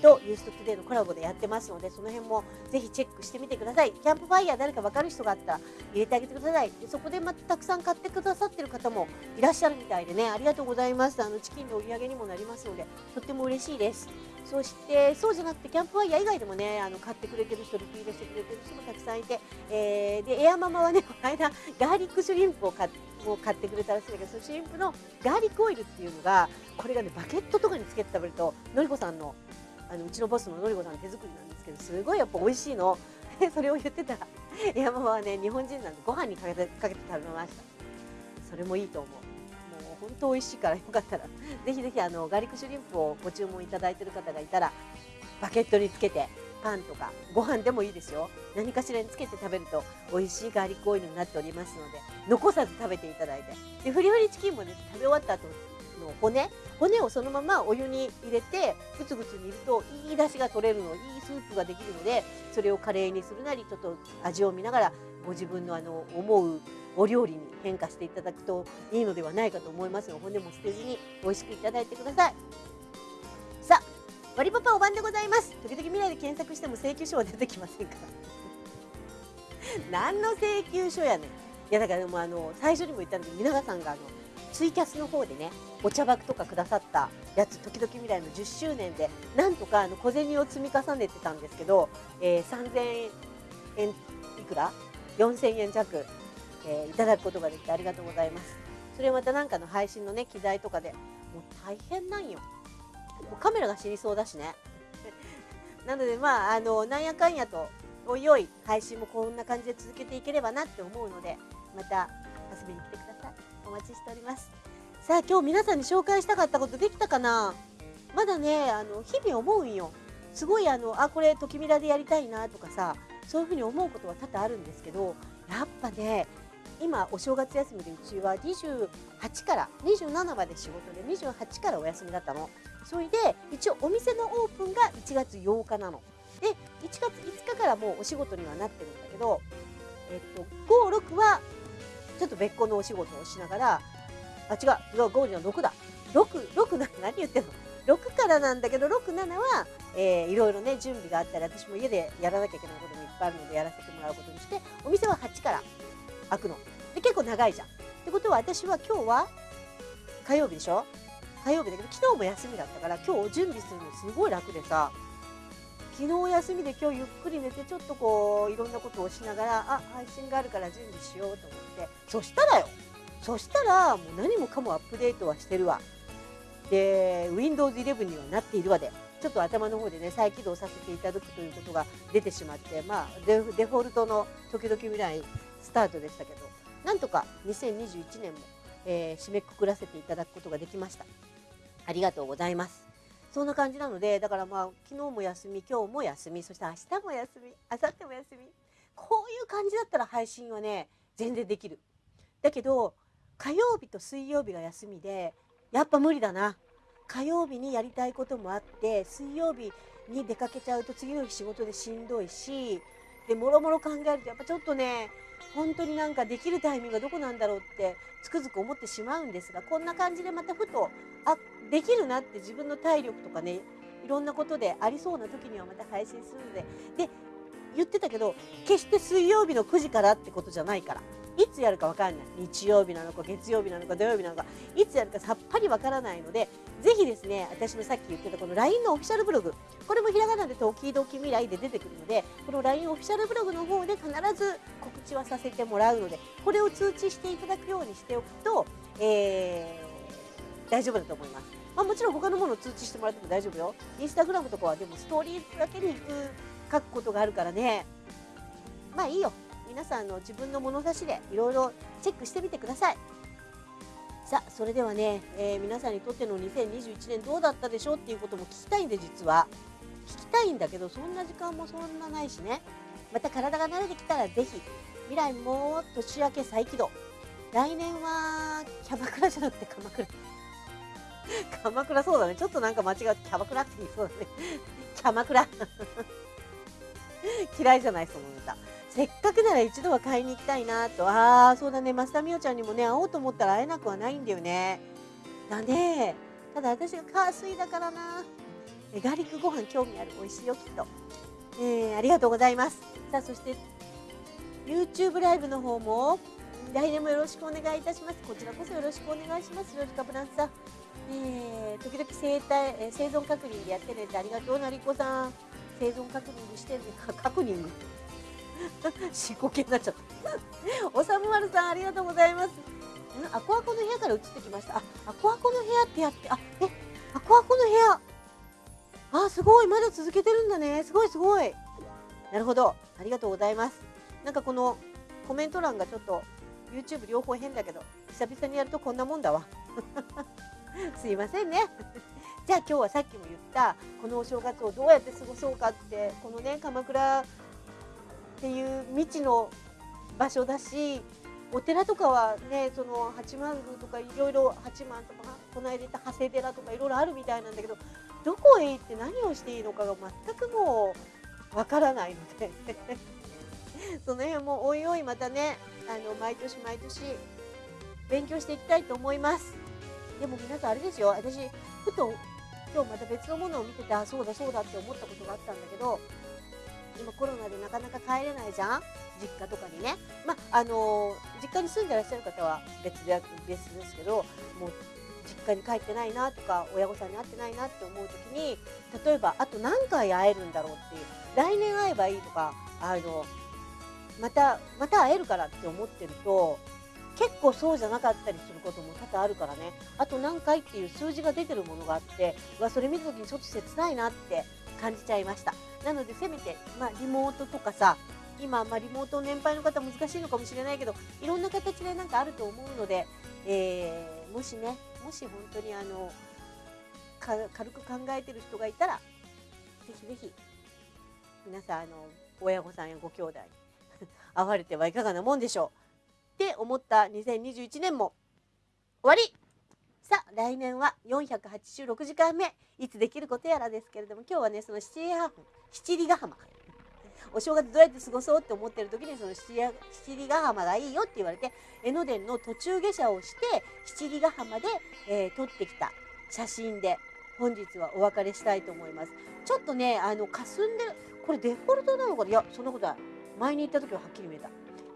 とユーストトゥデイのコラボでやってますのでその辺もぜひチェックしてみてください。キャンプファイヤー誰か分かる人があったら入れてあげてください。でそこでまたたくさん買ってくださってる方もいらっしゃるみたいでね。ありがとうございます。あのチキンの売り上げにもなりますのでとっても嬉しいです。そしてそうじゃなくてキャンプファイヤー以外でもねあの買ってくれてる人リピートしてくれてる人もたくさんいて、えー、でエアママはね この間ガーリックシュリンプを買ってを買ってくれたらしいんだけどそのシュリンプのガーリックオイルっていうのがこれがねバケットとかにつけて食べるとのりこさんのあのうちのボスののりこさん手作りなんですけどすごいやっぱ美味しいの。それを言ってたら 山はね日本人なんでご飯にかけてかけて食べました。それもいいと思う。もう本当美味しいからよかったら ぜひぜひあのガーリックシュリンプをご注文いただいてる方がいたらバケットにつけてパンとかご飯でもいいですよ。何かしらにつけて食べると美味しいガーリックオイルになっておりますので残さず食べていただいて。でフリフリチキンもね食べ終わった後の骨骨をそのままお湯に入れてぐつぐつ煮るといい出汁が取れるのいいスープができるのでそれをカレーにするなりちょっと味を見ながらご自分のあの思うお料理に変化していただくといいのではないかと思いますので骨も捨てずに美味しくいただいてください。さあ割りパパお晩でございます。時々未来で検索しても請求書は出てきませんから。何の請求書やねん。いやだからでもあの最初にも言ったんだけど皆さんがあのツイキャスの方でねお茶箱とかくださったやつ時々未来の10周年でなんとかあの小銭を積み重ねてたんですけど、えー、3000円いくら？4000円弱、えー、いただくことができてありがとうございます。それまたなんかの配信のね機材とかでもう大変なんよ。もうカメラが死にそうだしね。なのでまああのなんやかんやとおいおい配信もこんな感じで続けていければなって思うのでまた遊びに来てください。待ちしております。さあ今日皆さんに紹介したかったことできたかな？まだねあの日々思うんよ。すごいあのあこれときみらでやりたいなとかさそういうふうに思うことは多々あるんですけどやっぱね今お正月休みでうちは28から27まで仕事で28からお休みだったの。それで一応お店のオープンが1月8日なの。で1月5日からもうお仕事にはなってるんだけどえっと56はちょっと別個のお仕事をしながらあ違う5じゃ6だ。66何何言ってんの？6からなんだけど67は、えー、いろいろね準備があったり私も家でやらなきゃいけないこともいっぱいあるのでやらせてもらうことにしてお店は8から開くの。で結構長いじゃん。ってことは私は今日は火曜日でしょ？火曜日だけど昨日も休みだったから今日準備するのすごい楽でさ。昨日休みで今日ゆっくり寝てちょっとこういろんなことをしながらあ配信があるから準備しようと思って。そしたらよ。そしたらもう何もかもアップデートはしてるわ。で Windows 11にはなっているわで。ちょっと頭の方でね再起動させていただくということが出てしまってまあデフォルトの時々未来スタートでしたけど。なんとか2021年も、えー、締めくくらせていただくことができました。ありがとうございます。そんな感じなのでだからまあ昨日も休み今日も休みそして明日も休み明後日も休みこういう感じだったら配信はね全然できる。だけど火曜日と水曜日が休みでやっぱ無理だな。火曜日にやりたいこともあって水曜日に出かけちゃうと次の日仕事でしんどいしでもろもろ考えるとやっぱちょっとね本当になんかできるタイミングがどこなんだろうってつくづく思ってしまうんですがこんな感じでまたふとあできるなって自分の体力とかねいろんなことでありそうな時にはまた配信するので。で言ってたけど決して水曜日の9時からってことじゃないから。いつやるか分かんない。日曜日なのか月曜日なのか土曜日なのか。いつやるかさっぱり分からないのでぜひですね私のさっき言ってたこの LINE のオフィシャルブログ。これもひらがなで時々未来で出てくるのでこの LINE オフィシャルブログの方で必ず告知はさせてもらうのでこれを通知していただくようにしておくとえー、大丈夫だと思います。まあ、もちろん他のものを通知してもらっても大丈夫よ。インスタグラムとかはでもストーリーだけに行く書くことがあるからね。まあいいよ。皆さんの自分の物差しでいろいろチェックしてみてください。さあそれではね、えー、皆さんにとっての2021年どうだったでしょうっていうことも聞きたいんで実は聞きたいんだけどそんな時間もそんなないしねまた体が慣れてきたらぜひ未来も年明け再起動。来年はキャバクラじゃなくて鎌倉。鎌倉そうだね。ちょっとなんか間違ってキャバクラって言いそうだね。キャマクラ。嫌いじゃないそのネタ。せっかくなら一度は買いに行きたいなと。ああそうだね。増田美桜ちゃんにもね会おうと思ったら会えなくはないんだよね。だね。ただ私が火水だからな。ガーリックご飯興味ある。美味しいよきっと、えー、ありがとうございます。さあそして YouTube ライブの方も来年もよろしくお願いいたします。こちらこそよろしくお願いします。ロリカブランさん。えー、時々生体、えー、生存確認でやってねってありがとうなりこさん。生存確認してるか 確認？思考系になっちゃった。おさむまるさんありがとうございます。アコアコの部屋から移ってきました。あアコアコの部屋ってやってあえアコアコの部屋。あすごい。まだ続けてるんだね。すごいすごい。なるほど。ありがとうございます。なんかこのコメント欄がちょっと YouTube 両方変だけど久々にやるとこんなもんだわ。すいませんね。じゃあ今日はさっきも言ったこのお正月をどうやって過ごそうかってこのね鎌倉っていう未知の場所だしお寺とかはねその八幡宮とかいろいろ八幡とかこの間言った長谷寺とかいろいろあるみたいなんだけどどこへ行って何をしていいのかが全くもうわからないので。その辺もおいおいまたねあの毎年毎年勉強していきたいと思います。でも皆さんあれですよ私ふと今日また別のものを見ててそうだそうだって思ったことがあったんだけど今コロナでなかなか帰れないじゃん？実家とかにねまああの実家に住んでらっしゃる方は別で別ですけどもう実家に帰ってないなとか親御さんに会ってないなって思う時に例えばあと何回会えるんだろうっていう来年会えばいいとかあのまたまた会えるからって思ってると結構そうじゃなかったりすることも多々あるからね。あと何回っていう数字が出てるものがあってわそれ見た時にちょっと切ないなって感じちゃいました。なのでせめて、まあ、リモートとかさ今、まあ、リモート年配の方難しいのかもしれないけどいろんな形でなんかあると思うので、えー、もしねもし本当にあの軽く考えてる人がいたらぜひぜひ皆さんあの親御さんやご兄弟会われてはいかがなもんでしょう。って思った2021年も。終わり。さあ来年は486時間目。いつできることやらですけれども今日はねその七里ヶ浜。お正月どうやって過ごそうって思ってる時にその七里ヶ浜がいいよって言われて江ノ電の途中下車をして七里ヶ浜で、えー、撮ってきた写真で本日はお別れしたいと思います。ちょっとねあの霞んでるこれデフォルトなのかな？いやそんなことない。前に行った時ははっきり見えた。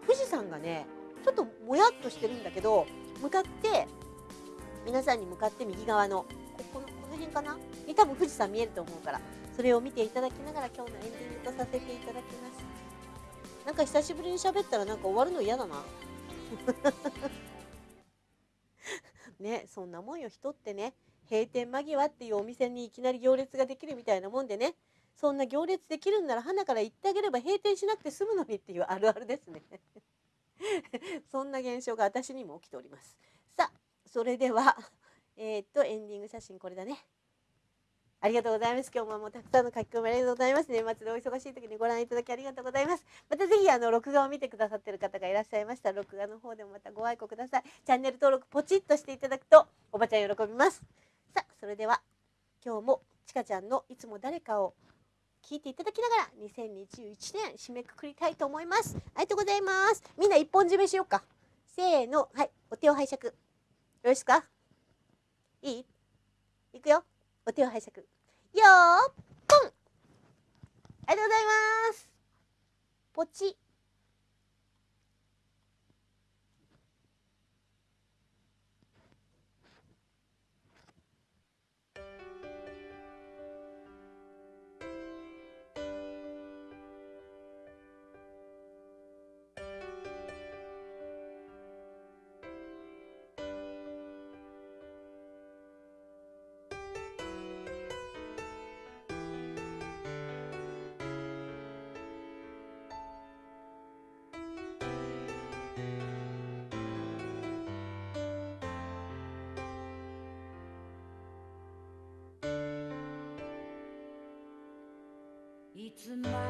富士山がねちょっともやっとしてるんだけど向かって皆さんに向かって右側のここのこの辺かな？に多分富士山見えると思うからそれを見ていただきながら今日のエンディングとさせていただきます。なんか久しぶりに喋ったらなんか終わるの嫌だな。ねそんなもんよ人ってね。閉店間際っていうお店にいきなり行列ができるみたいなもんでね。そんな行列できるんなら花から言ってあげれば閉店しなくて済むのにっていうあるあるですね そんな現象が私にも起きておりますさあそれではえー、っとエンディング写真これだねありがとうございます。今日ももうたくさんの書き込みありがとうございます。年末でお忙しい時にご覧いただきありがとうございます。またぜひあの録画を見てくださってる方がいらっしゃいましたら録画の方でもまたご愛顧ください。チャンネル登録ポチッとしていただくとおばちゃん喜びます。さあそれでは今日もちかちゃんのいつも誰かを聞いていただきながら2021年締めくくりたいと思います。ありがとうございます。みんな一本締めしようか。せーの。はい。お手を拝借。よろしか？いい？いくよ。お手を拝借。よーぽん。ありがとうございます。ポチ。いつ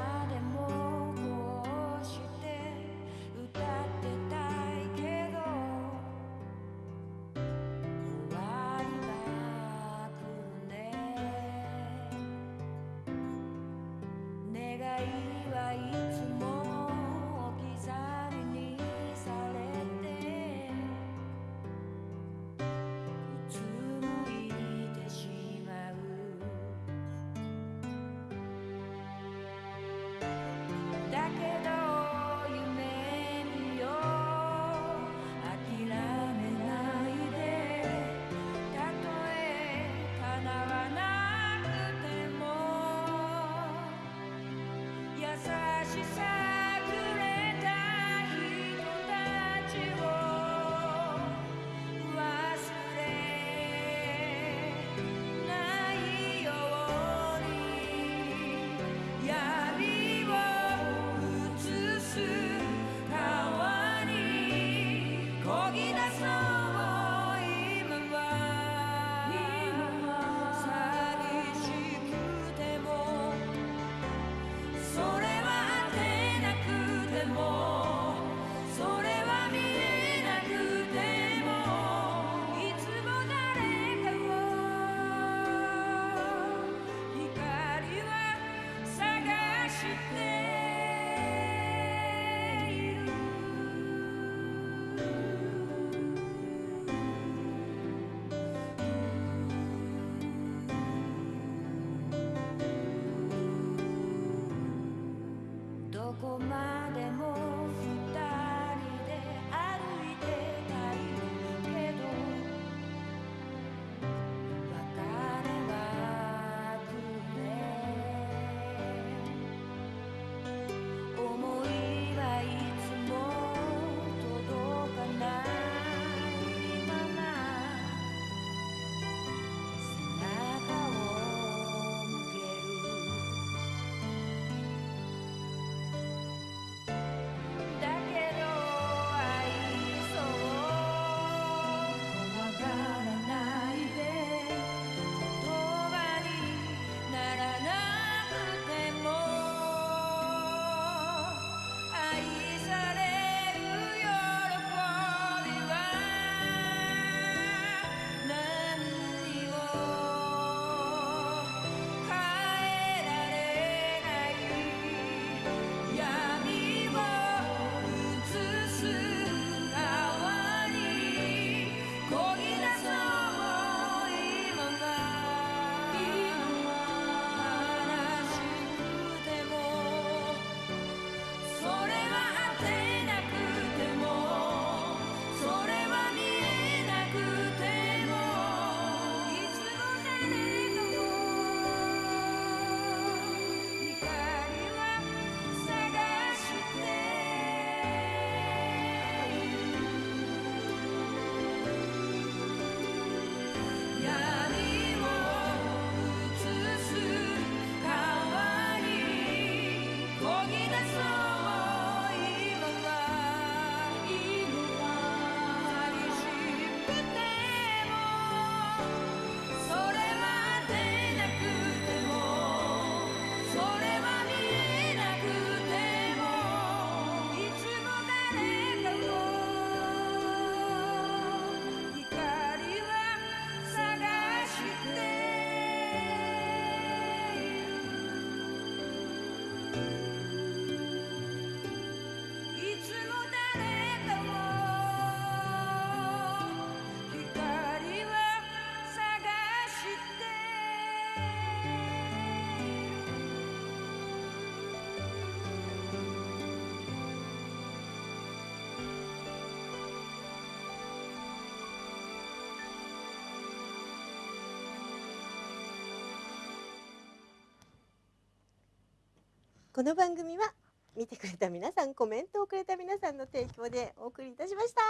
この番組は見てくれた皆さんコメントをくれた皆さんの提供でお送りいたしました。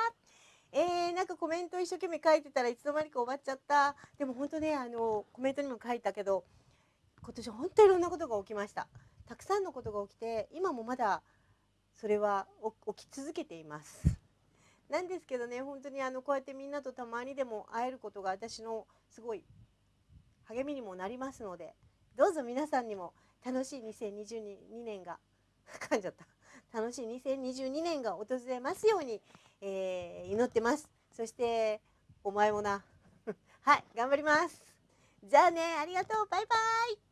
えー、なんかコメント一生懸命書いてたらいつの間にか終わっちゃった。でも本当ねあのコメントにも書いたけど今年本当いろんなことが起きました。たくさんのことが起きて今もまだそれは起き続けています。なんですけどね本当にあのこうやってみんなとたまにでも会えることが私のすごい励みにもなりますのでどうぞ皆さんにも楽しい2022年が 噛んじゃった。楽しい2022年が訪れますように、えー祈ってます。そしてお前もな。はい頑張ります。じゃあねありがとう。バイバイ。